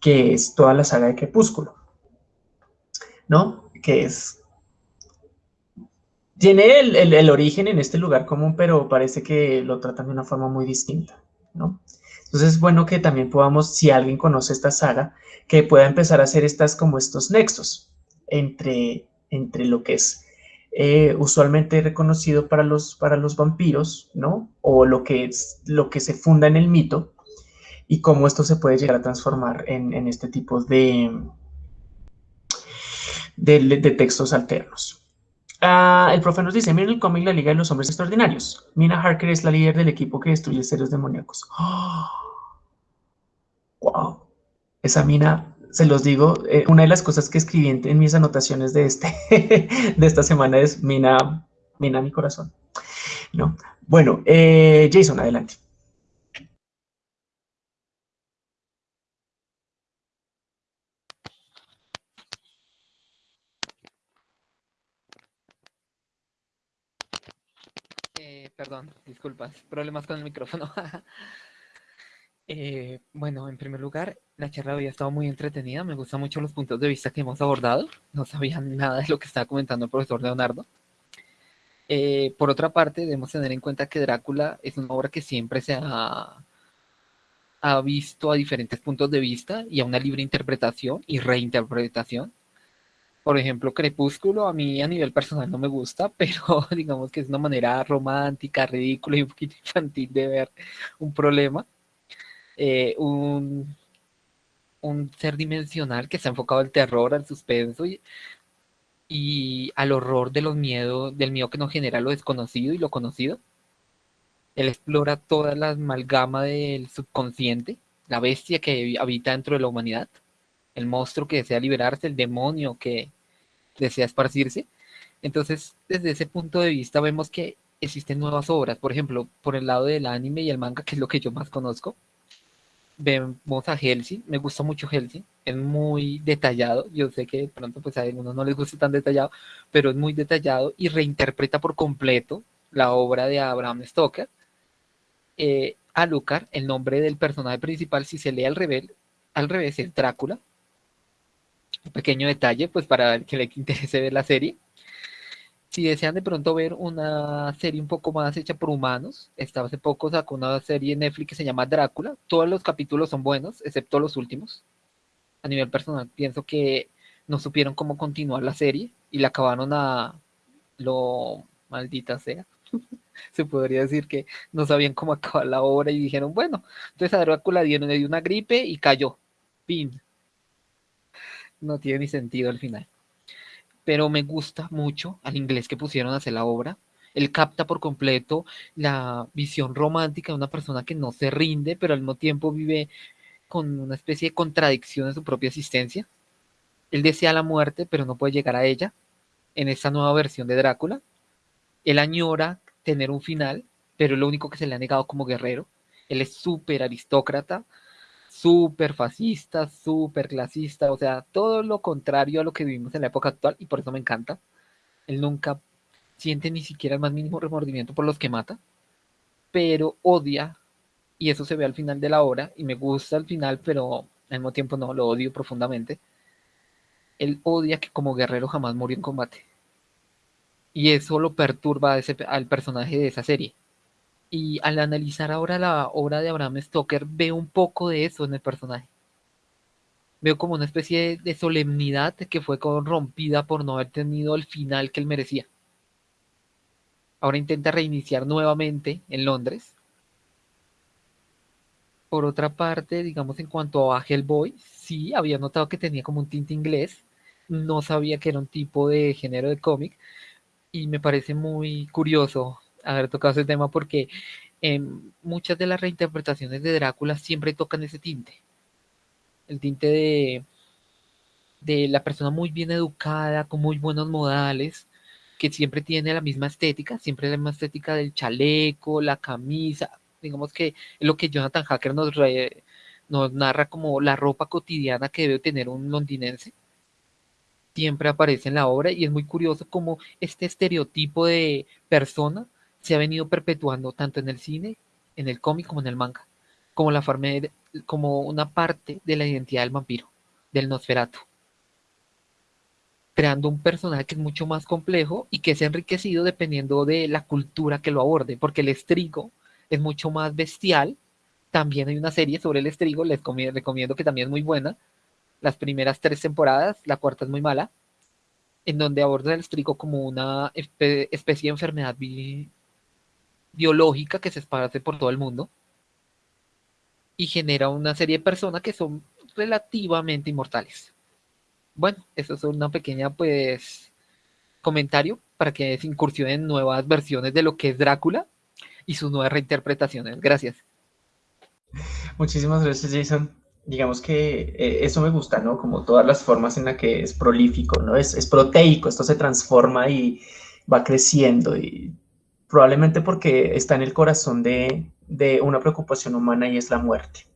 que es toda la saga de Crepúsculo, ¿no? Que es... Tiene el, el origen en este lugar común, pero parece que lo tratan de una forma muy distinta, ¿no? Entonces es bueno que también podamos, si alguien conoce esta saga, que pueda empezar a hacer estas como estos nexos entre, entre lo que es eh, usualmente reconocido para los, para los vampiros, ¿no? O lo que, es, lo que se funda en el mito y cómo esto se puede llegar a transformar en, este tipo de, de, textos alternos. Ah, el profe nos dice, miren el cómic La Liga de los Hombres Extraordinarios. Mina Harker es la líder del equipo que destruye seres demoníacos. Wow, esa mina, se los digo, eh, una de las cosas que escribí en, mis anotaciones de, este, de esta semana es mina, mina mi corazón. ¿no? Bueno, eh, Jason, adelante. Eh, perdón, disculpas, problemas con el micrófono. Eh, bueno, en primer lugar, la charla había estado muy entretenida. Me gustan mucho los puntos de vista que hemos abordado. No sabía nada de lo que estaba comentando el profesor Leonardo. Eh, por otra parte, debemos tener en cuenta que Drácula es una obra que siempre se ha, ha visto a diferentes puntos de vista y a una libre interpretación y reinterpretación. Por ejemplo, Crepúsculo a mí a nivel personal no me gusta, pero digamos que es una manera romántica, ridícula y un poquito infantil de ver un problema. Eh, un, ser dimensional que está enfocado al terror, al suspenso y, y al horror de los miedos, del miedo que nos genera lo desconocido y lo conocido. Él explora toda la amalgama del subconsciente, la bestia que habita dentro de la humanidad, el monstruo que desea liberarse, el demonio que desea esparcirse. Entonces, desde ese punto de vista vemos que existen nuevas obras, por ejemplo, por el lado del anime y el manga, que es lo que yo más conozco, vemos a Helsing, me gusta mucho Helsing, es muy detallado, yo sé que de pronto pues a algunos no les gusta tan detallado, pero es muy detallado y reinterpreta por completo la obra de Abraham Stoker. Eh, Alucard, el nombre del personaje principal, si se lee al revés, al revés es Drácula. Pequeño detalle, pues para el que le interese ver la serie. Si desean de pronto ver una serie un poco más hecha por humanos, esta hace poco sacó una serie en Netflix que se llama Drácula. Todos los capítulos son buenos, excepto los últimos. A nivel personal, pienso que no supieron cómo continuar la serie y la acabaron a lo maldita sea. Se podría decir que no sabían cómo acabar la obra y dijeron, bueno, entonces a Drácula dieron le dio una gripe y cayó. Pin. No tiene ni sentido al final pero me gusta mucho al inglés que pusieron a hacer la obra. Él capta por completo la visión romántica de una persona que no se rinde, pero al mismo tiempo vive con una especie de contradicción en su propia existencia. Él desea la muerte, pero no puede llegar a ella en esta nueva versión de Drácula. Él añora tener un final, pero es lo único que se le ha negado como guerrero. Él es súper aristócrata, súper fascista, súper clasista, o sea, todo lo contrario a lo que vivimos en la época actual y por eso me encanta. Él nunca siente ni siquiera el más mínimo remordimiento por los que mata, pero odia, y eso se ve al final de la obra, y me gusta al final, pero al mismo tiempo no, lo odio profundamente. Él odia que como guerrero jamás murió en combate. Y eso lo perturba al personaje de esa serie y al analizar ahora la obra de Abraham Stoker, veo un poco de eso en el personaje. Veo como una especie de solemnidad que fue corrompida por no haber tenido el final que él merecía. Ahora intenta reiniciar nuevamente en Londres. por otra parte, digamos, en cuanto a Hellboy, sí, había notado que tenía como un tinte inglés. No sabía que era un tipo de género de cómic. Y me parece muy curioso haber tocado ese tema porque en muchas de las reinterpretaciones de Drácula siempre tocan ese tinte. El tinte de, de la persona muy bien educada, con muy buenos modales, que siempre tiene la misma estética, siempre la misma estética del chaleco, la camisa, digamos que es lo que Jonathan Hacker nos, nos narra como la ropa cotidiana que debe tener un londinense. Siempre aparece en la obra y es muy curioso como este estereotipo de persona se ha venido perpetuando tanto en el cine, en el cómic como en el manga, como, la como una parte de la identidad del vampiro, del Nosferatu creando un personaje que es mucho más complejo y que es enriquecido dependiendo de la cultura que lo aborde, porque el estrigo es mucho más bestial. También hay una serie sobre el estrigo, les recomiendo que también es muy buena. Las primeras tres temporadas, la cuarta es muy mala, en donde aborda el estrigo como una especie de enfermedad biológica que se esparce por todo el mundo y genera una serie de personas que son relativamente inmortales. Bueno, eso es una pequeña pues comentario para que se incursionen en nuevas versiones de lo que es Drácula y sus nuevas reinterpretaciones. Gracias. Muchísimas gracias, Jason. Digamos que eh, eso me gusta, ¿no? Como todas las formas en las que es prolífico, ¿no? Es, es proteico, esto se transforma y va creciendo y probablemente porque está en el corazón de, una preocupación humana y es la muerte.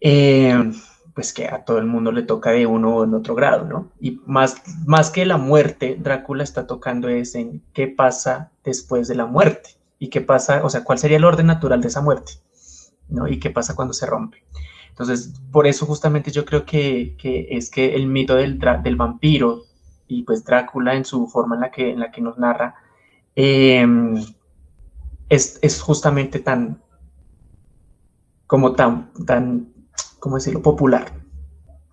Eh, pues que a todo el mundo le toca de uno o en otro grado, ¿no? Y más, más que la muerte, Drácula está tocando es en qué pasa después de la muerte y qué pasa, o sea, cuál sería el orden natural de esa muerte, ¿no? Y qué pasa cuando se rompe. Entonces, por eso justamente yo creo que, que es que el mito del, del, vampiro y pues Drácula en su forma en la que, en la que nos narra em, es, es justamente tan, como tan, tan ¿cómo decirlo?, popular,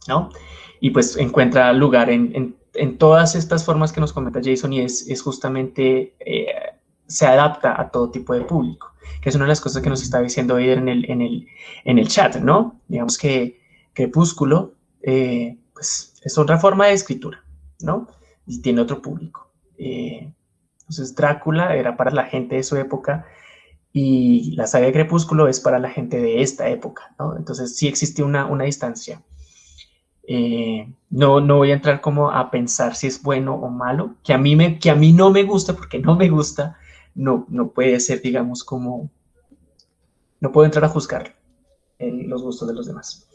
¿no? Y pues encuentra lugar en, en, todas estas formas que nos comenta Jason y es, es justamente, eh, se adapta a todo tipo de público, que es una de las cosas que nos está diciendo hoy en el, en el, en el chat, ¿no? Digamos que Crepúsculo, eh, pues es otra forma de escritura, ¿no? Y tiene otro público. Eh, entonces Drácula era para la gente de su época, y la saga de Crepúsculo es para la gente de esta época, ¿no? Entonces sí existe una, una distancia. Eh, no, no voy a entrar como a pensar si es bueno o malo, que a mí, me, que a mí no me gusta, porque no me gusta, no, no puede ser, digamos, como, no puedo entrar a juzgar en los gustos de los demás.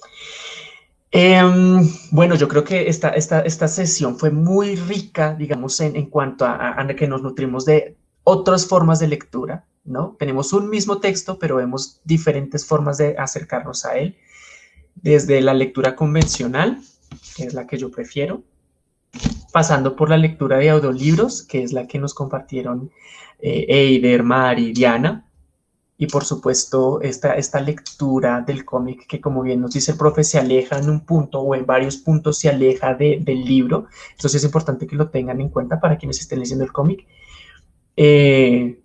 Em, bueno, yo creo que esta, esta, esta sesión fue muy rica, digamos, en, en cuanto a, a que nos nutrimos de otras formas de lectura, ¿no? Tenemos un mismo texto, pero vemos diferentes formas de acercarnos a él, desde la lectura convencional, que es la que yo prefiero, pasando por la lectura de audiolibros, que es la que nos compartieron eh, Eider, Mari, Diana, y por supuesto esta, esta lectura del cómic que como bien nos dice el profe se aleja en un punto o en varios puntos se aleja del libro, entonces es importante que lo tengan en cuenta para quienes estén leyendo el cómic. Eh,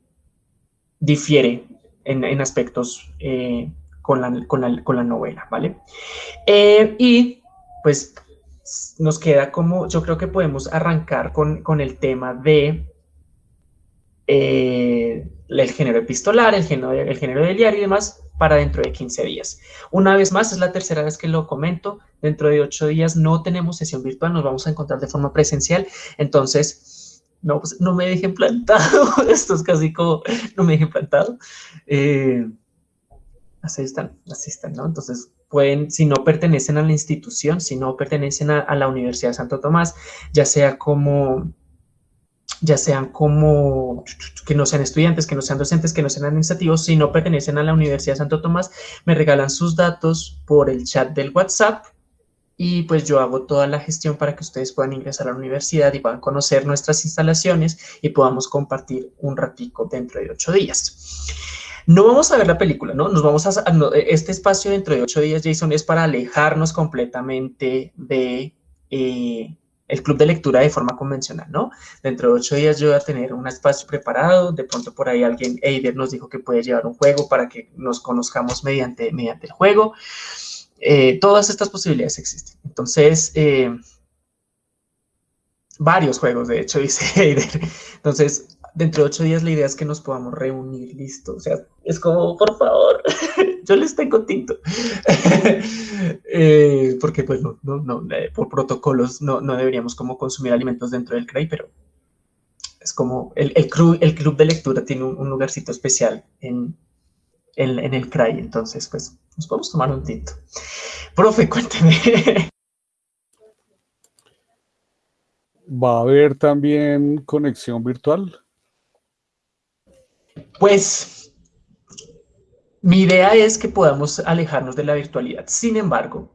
difiere en, aspectos eh, con, la, novela, ¿vale? Eh, y pues nos queda como, yo creo que podemos arrancar con, el tema de eh, el género epistolar, el género, el género del diario y demás para dentro de 15 días. Una vez más, es la tercera vez que lo comento, dentro de 8 días no tenemos sesión virtual, nos vamos a encontrar de forma presencial, entonces no, pues no me dejen plantado, esto es casi como, no me dejen plantado. Eh, así están, así están, ¿no? Entonces, pueden, si no pertenecen a la institución, si no pertenecen a, la Universidad de Santo Tomás, ya sea como, ya sean como, que no sean estudiantes, que no sean docentes, que no sean administrativos, si no pertenecen a la Universidad de Santo Tomás, me regalan sus datos por el chat del WhatsApp y pues yo hago toda la gestión para que ustedes puedan ingresar a la universidad y puedan conocer nuestras instalaciones y podamos compartir un ratico dentro de ocho días. No vamos a ver la película, ¿no? Nos vamos a... este espacio dentro de ocho días, Jason, es para alejarnos completamente de, eh, el club de lectura de forma convencional, ¿no? Dentro de ocho días yo voy a tener un espacio preparado, de pronto por ahí alguien, Eider nos dijo que puede llevar un juego para que nos conozcamos mediante, mediante el juego. Eh, todas estas posibilidades existen. Entonces, eh, varios juegos, de hecho, dice Eider. Entonces, dentro de ocho días la idea es que nos podamos reunir, listo. O sea, es como, por favor, yo les tengo tinto. Eh, porque pues no, no, no eh, por protocolos no, no, deberíamos como consumir alimentos dentro del CRAI, pero es como el, el, club, el club de lectura tiene un, lugarcito especial en, en, en, el CRAI, entonces pues nos podemos tomar un tinto. Profe, cuénteme. ¿Va a haber también conexión virtual? Pues mi idea es que podamos alejarnos de la virtualidad. Sin embargo,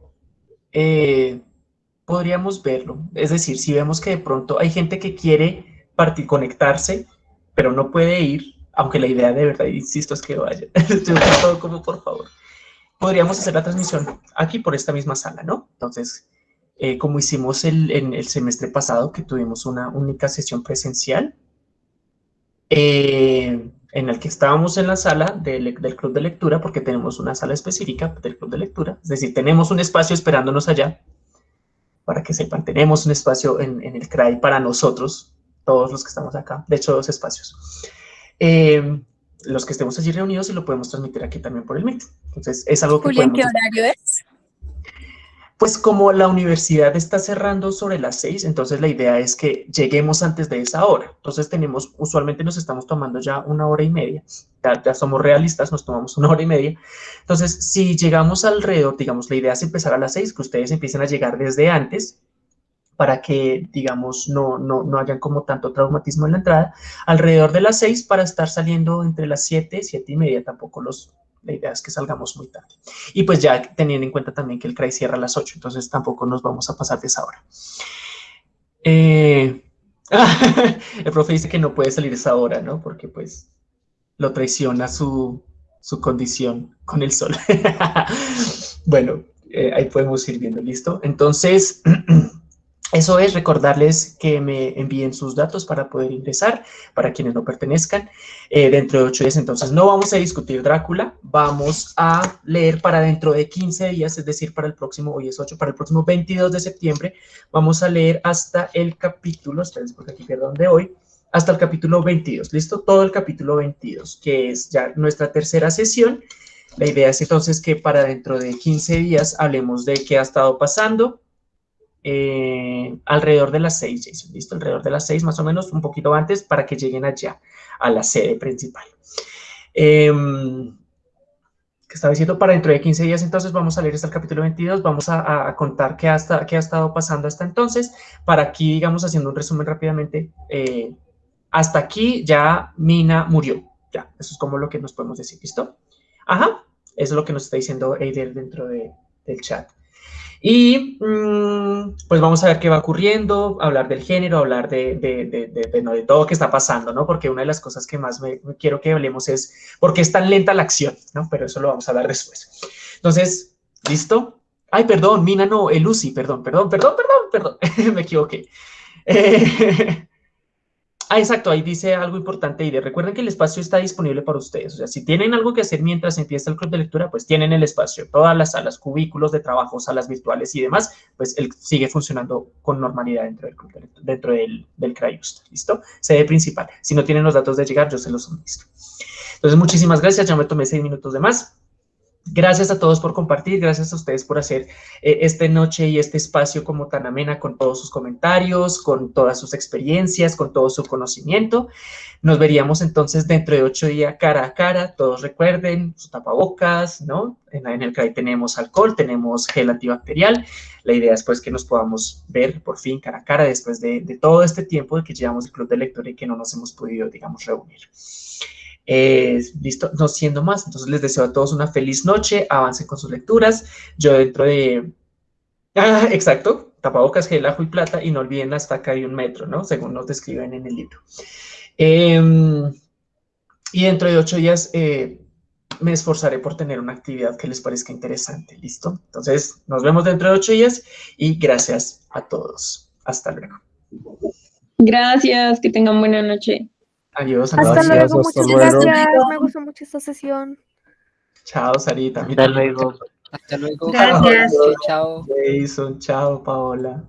eh, podríamos verlo. Es decir, si vemos que de pronto hay gente que quiere partir, conectarse, pero no puede ir, aunque la idea de verdad, insisto, es que vaya. Estoy todo como por favor. Podríamos hacer la transmisión aquí por esta misma sala, ¿no? Entonces, eh, como hicimos el, en el semestre pasado, que tuvimos una única sesión presencial, eh, en el que estábamos en la sala del, club de lectura, porque tenemos una sala específica del club de lectura, es decir, tenemos un espacio esperándonos allá, para que sepan, tenemos un espacio en, el CRAI para nosotros, todos los que estamos acá, de hecho, dos espacios. Eh, los que estemos allí reunidos y lo podemos transmitir aquí también por el Meet. Entonces, es algo que Julián, ¿qué horario es? Pues como la universidad está cerrando sobre las seis, entonces la idea es que lleguemos antes de esa hora. Entonces tenemos, usualmente nos estamos tomando ya una hora y media. Ya, somos realistas, nos tomamos una hora y media. Entonces, si llegamos alrededor, digamos, la idea es empezar a las seis, que ustedes empiecen a llegar desde antes, para que, digamos, no, no, no hayan como tanto traumatismo en la entrada, alrededor de las seis para estar saliendo entre las siete, siete y media, tampoco los la idea es que salgamos muy tarde. Y pues ya teniendo en cuenta también que el CRAI cierra a las 8, entonces tampoco nos vamos a pasar de esa hora. Eh, el profe dice que no puede salir esa hora, ¿no? Porque pues lo traiciona su, su condición con el sol. bueno, eh, ahí podemos ir viendo, ¿listo? Entonces... Eso es recordarles que me envíen sus datos para poder ingresar, para quienes no pertenezcan, eh, dentro de ocho días. Entonces, no vamos a discutir Drácula, vamos a leer para dentro de 15 días, es decir, para el próximo, hoy es 8, para el próximo 22 de septiembre, vamos a leer hasta el capítulo, ustedes porque aquí perdón de hoy, hasta el capítulo 22, ¿listo? Todo el capítulo 22, que es ya nuestra tercera sesión. La idea es entonces que para dentro de 15 días hablemos de qué ha estado pasando, eh, alrededor de las 6, Jason, ¿listo? Alrededor de las 6 más o menos, un poquito antes para que lleguen allá, a la sede principal. Eh, que estaba diciendo para dentro de 15 días, entonces vamos a leer hasta el capítulo 22, vamos a, contar qué, hasta, qué ha estado pasando hasta entonces, para aquí, digamos, haciendo un resumen rápidamente, eh, hasta aquí ya Mina murió, ya, eso es como lo que nos podemos decir, ¿listo? Ajá, eso es lo que nos está diciendo Eider dentro de, del chat. Y mm, pues vamos a ver qué va ocurriendo, hablar del género, hablar de, de, de, de, todo que está pasando, ¿no? Porque una de las cosas que más me, quiero que hablemos es por qué es tan lenta la acción, ¿no? Pero eso lo vamos a hablar después. Entonces, ¿listo? Ay, perdón, Mina no, el Lucy, perdón, perdón, perdón, perdón, perdón, me equivoqué. Eh, Ah, exacto, ahí dice algo importante y de recuerden que el espacio está disponible para ustedes. O sea, si tienen algo que hacer mientras empieza el club de lectura, pues tienen el espacio. Todas las salas, cubículos de trabajo, salas virtuales y demás, pues él sigue funcionando con normalidad dentro del club de lectura, dentro del, del ¿listo? Sede principal. Si no tienen los datos de llegar, yo se los suministro. Entonces, muchísimas gracias. Ya me tomé seis minutos de más. Gracias a todos por compartir, gracias a ustedes por hacer eh, esta noche y este espacio como tan amena con todos sus comentarios, con todas sus experiencias, con todo su conocimiento. Nos veríamos entonces dentro de ocho días cara a cara. Todos recuerden sus tapabocas, ¿no? En, el CRAI tenemos alcohol, tenemos gel antibacterial. La idea es pues que nos podamos ver por fin cara a cara después de, de todo este tiempo de que llevamos el club de lectura y que no nos hemos podido, digamos, reunir. Listo, no siendo más, entonces les deseo a todos una feliz noche, avancen con sus lecturas. Yo dentro de... Ah, exacto, tapabocas, gel, ajo y plata, y no olviden la estaca de un metro, ¿no? Según nos describen en el libro. Em, y dentro de ocho días eh, me esforzaré por tener una actividad que les parezca interesante, ¿listo? Entonces, nos vemos dentro de ocho días y gracias a todos. Hasta luego. Gracias, que tengan buena noche. Adiós. Hasta Gracias, luego, hasta muchas luego. gracias. Me gustó mucho esta sesión. Chao, Sarita. Hasta luego. Hasta luego. Gracias. Chao. Jason, chao, Paola.